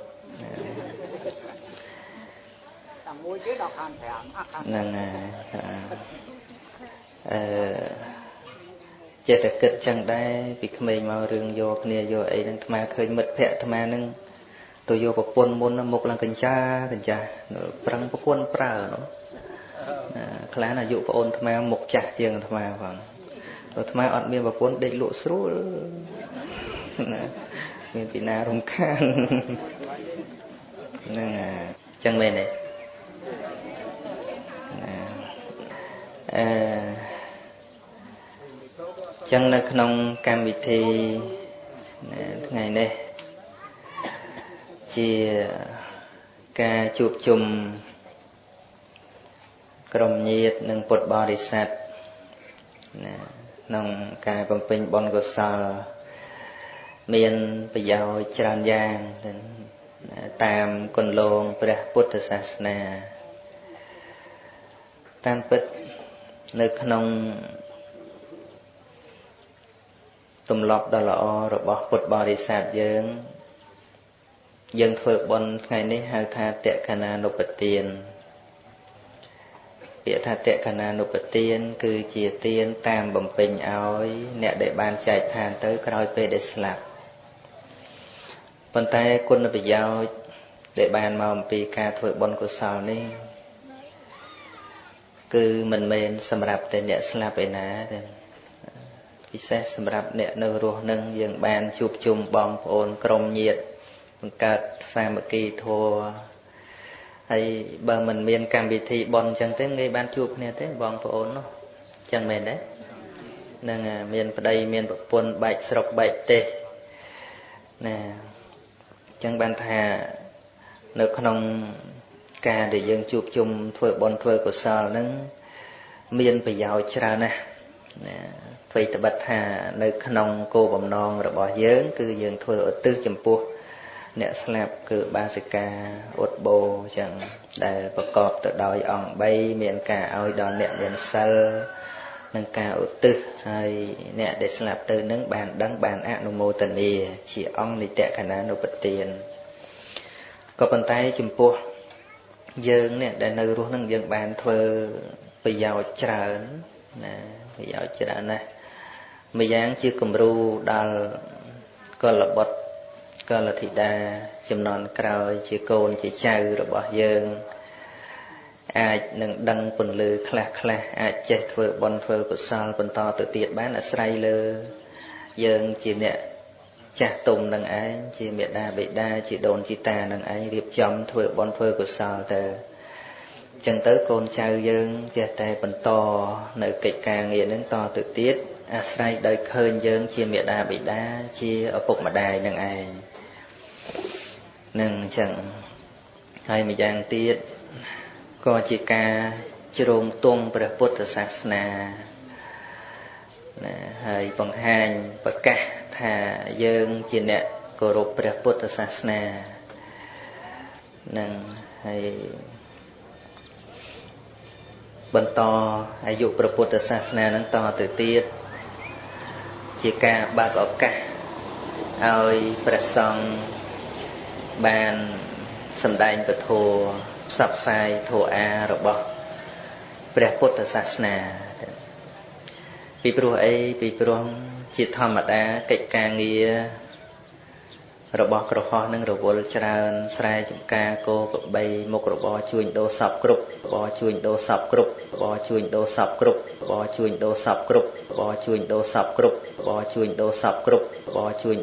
តាមមួយទេដល់ខាង5ហ្នឹងហើយអឺ ចេះតែគិតចឹងដែរពីក្មេងមករឿងយកគ្នាយកអីហ្នឹងអាត្មាឃើញមិត្តភ័ក្តិអាត្មាហ្នឹងទៅយកប្រពន្ធមុនមុខឡើងកញ្ចាកញ្ចាប្រឹងប្រពន្ធប្រើនោះខ្លះអាយុប្អូនអាត្មាមុខចាស់ជាងអាត្មាផងអាត្មាអត់មានប្រពន្ធដេកលក់ស្រួលណាមានពីណារំខានហ្នឹងចឹងមែនទេ ចឹងនៅក្នុងកម្មវិធីថ្ងៃនេះជាការជួបជុំក្រុមញាតិនិងពុទ្ធបរិស័ទណាក្នុងការបំពេញបុណ្យកុសល មានប្រយោជន៍ច្រើនយ៉ាងតាមគន្លងព្រះពុទ្ធសាសនាតាមពិតនៅក្នុង ទម្លាប់ដ៏ល្អរបស់ពុទ្ធបរិស័ទយើង យើងធ្វើបុណ្យថ្ងៃនេះហៅថាតក្កណានុបទានពាក្យថាតក្កណានុបទាន គឺជាទានតាមបំពេញឲ្យ អ្នកដែលបានចែកឋានទៅក្រោយពេលដែលស្លាប់ប៉ុន្តែគុណប្រយោជន៍ដែលបានមកអំពីការធ្វើបុណ្យកុសលនេះ គឺមិនមែនសម្រាប់តែអ្នកស្លាប់ឯណាទេ ពិសេសសម្រាប់អ្នកនៅរស់នឹងយើងបានជួបជុំបងប្អូនក្រុមញាតិបង្កើតសាមគ្គីធម៌ហើយបើមិនមានកម្មវិធីបន់អញ្ចឹងទេងាយបានជួបគ្នាទេបងប្អូននោះអញ្ចឹងមែនទេនឹងមានប្តីមានប្រពន្ធបែកស្រុកបែកទេសណាអញ្ចឹងបានថានៅក្នុងការដែលយើងជួបជុំធ្វើបន់ធ្វើកុសលហ្នឹងមានប្រយោជន៍ច្រើនណាស់ណា អ្វីត្បិតថានៅក្នុងគោលបំណងរបស់យើង គឺយើងធ្វើឧទ្ទិសចំពោះ អ្នកស្លាប់គឺបាសិកាឧត្តបោចឹងដែលប្រកបទៅដោយអង្គ3មានការឲ្យដល់អ្នកមានសិលនិងការឧទ្ទិសហើយអ្នកដែលស្លាប់ទៅនឹងបានដឹងបានអនុមោទនាជាអង្គនិតកណានុបទានក៏ប៉ុន្តែចំពោះយើងនេះដែលនៅរស់នឹងយើងបានធ្វើប្រយោជន៍ច្រើនណាប្រយោជន៍ច្រើនណាស់ ម្យ៉ាងជាគំរូដល់កលបុត្រកលធីតាចំនួនក្រោយ ជាកូនជាចៅរបស់យើងអាចនឹងដឹងពន្លឺខ្លះខ្លះអាចចេះធ្វើបុណ្យធ្វើកុសលបន្តទៅទៀតបានអាស្រ័យលើ យើងជាអ្នកចាស់ទុំនឹងឯងជាមេដាបេដាជាដូនជីតានឹងឯងរៀបចំធ្វើបុណ្យធ្វើកុសលទៅចឹងទៅកូនចៅយើងចេះតែបន្តនៅកិច្ចការងារនឹងតទៅទៀត អាស្រ័យដោយឃើញយើង ជាមេដាបេដាជាឪពុកម្ដាយនឹងឯងនឹងអញ្ចឹងហើយម្យ៉ាងទៀតក៏ជាការជ្រងទង់ព្រះពុទ្ធសាសនាណាហើយបង្ហាញប្រកាសថាយើងជាអ្នកគោរពព្រះពុទ្ធសាសនានឹងហើយបន្តអាយុព្រះពុទ្ធសាសនានឹងតទៅទៀត ជាការបើកឱកាសឲ្យព្រះសង្ឃបានសម្ដែងពធផ្សព្វផ្សាយធម៌អារបស់ព្រះពុទ្ធសាសនា ពីព្រោះអីពីព្រោះជាធម្មតាកិច្ចការងារ របស់ក្រហោះនឹងរវល់ច្រើនស្រែចម្ការគោក្របីមុខរបរជួញដូរសពគ្រប់របរជួញដូរសពគ្រប់របរជួញដូរសពគ្រប់របរជួញដូរសពគ្រប់របរជួញដូរសពគ្រប់របរជួញដូរសពគ្រប់របរជួញ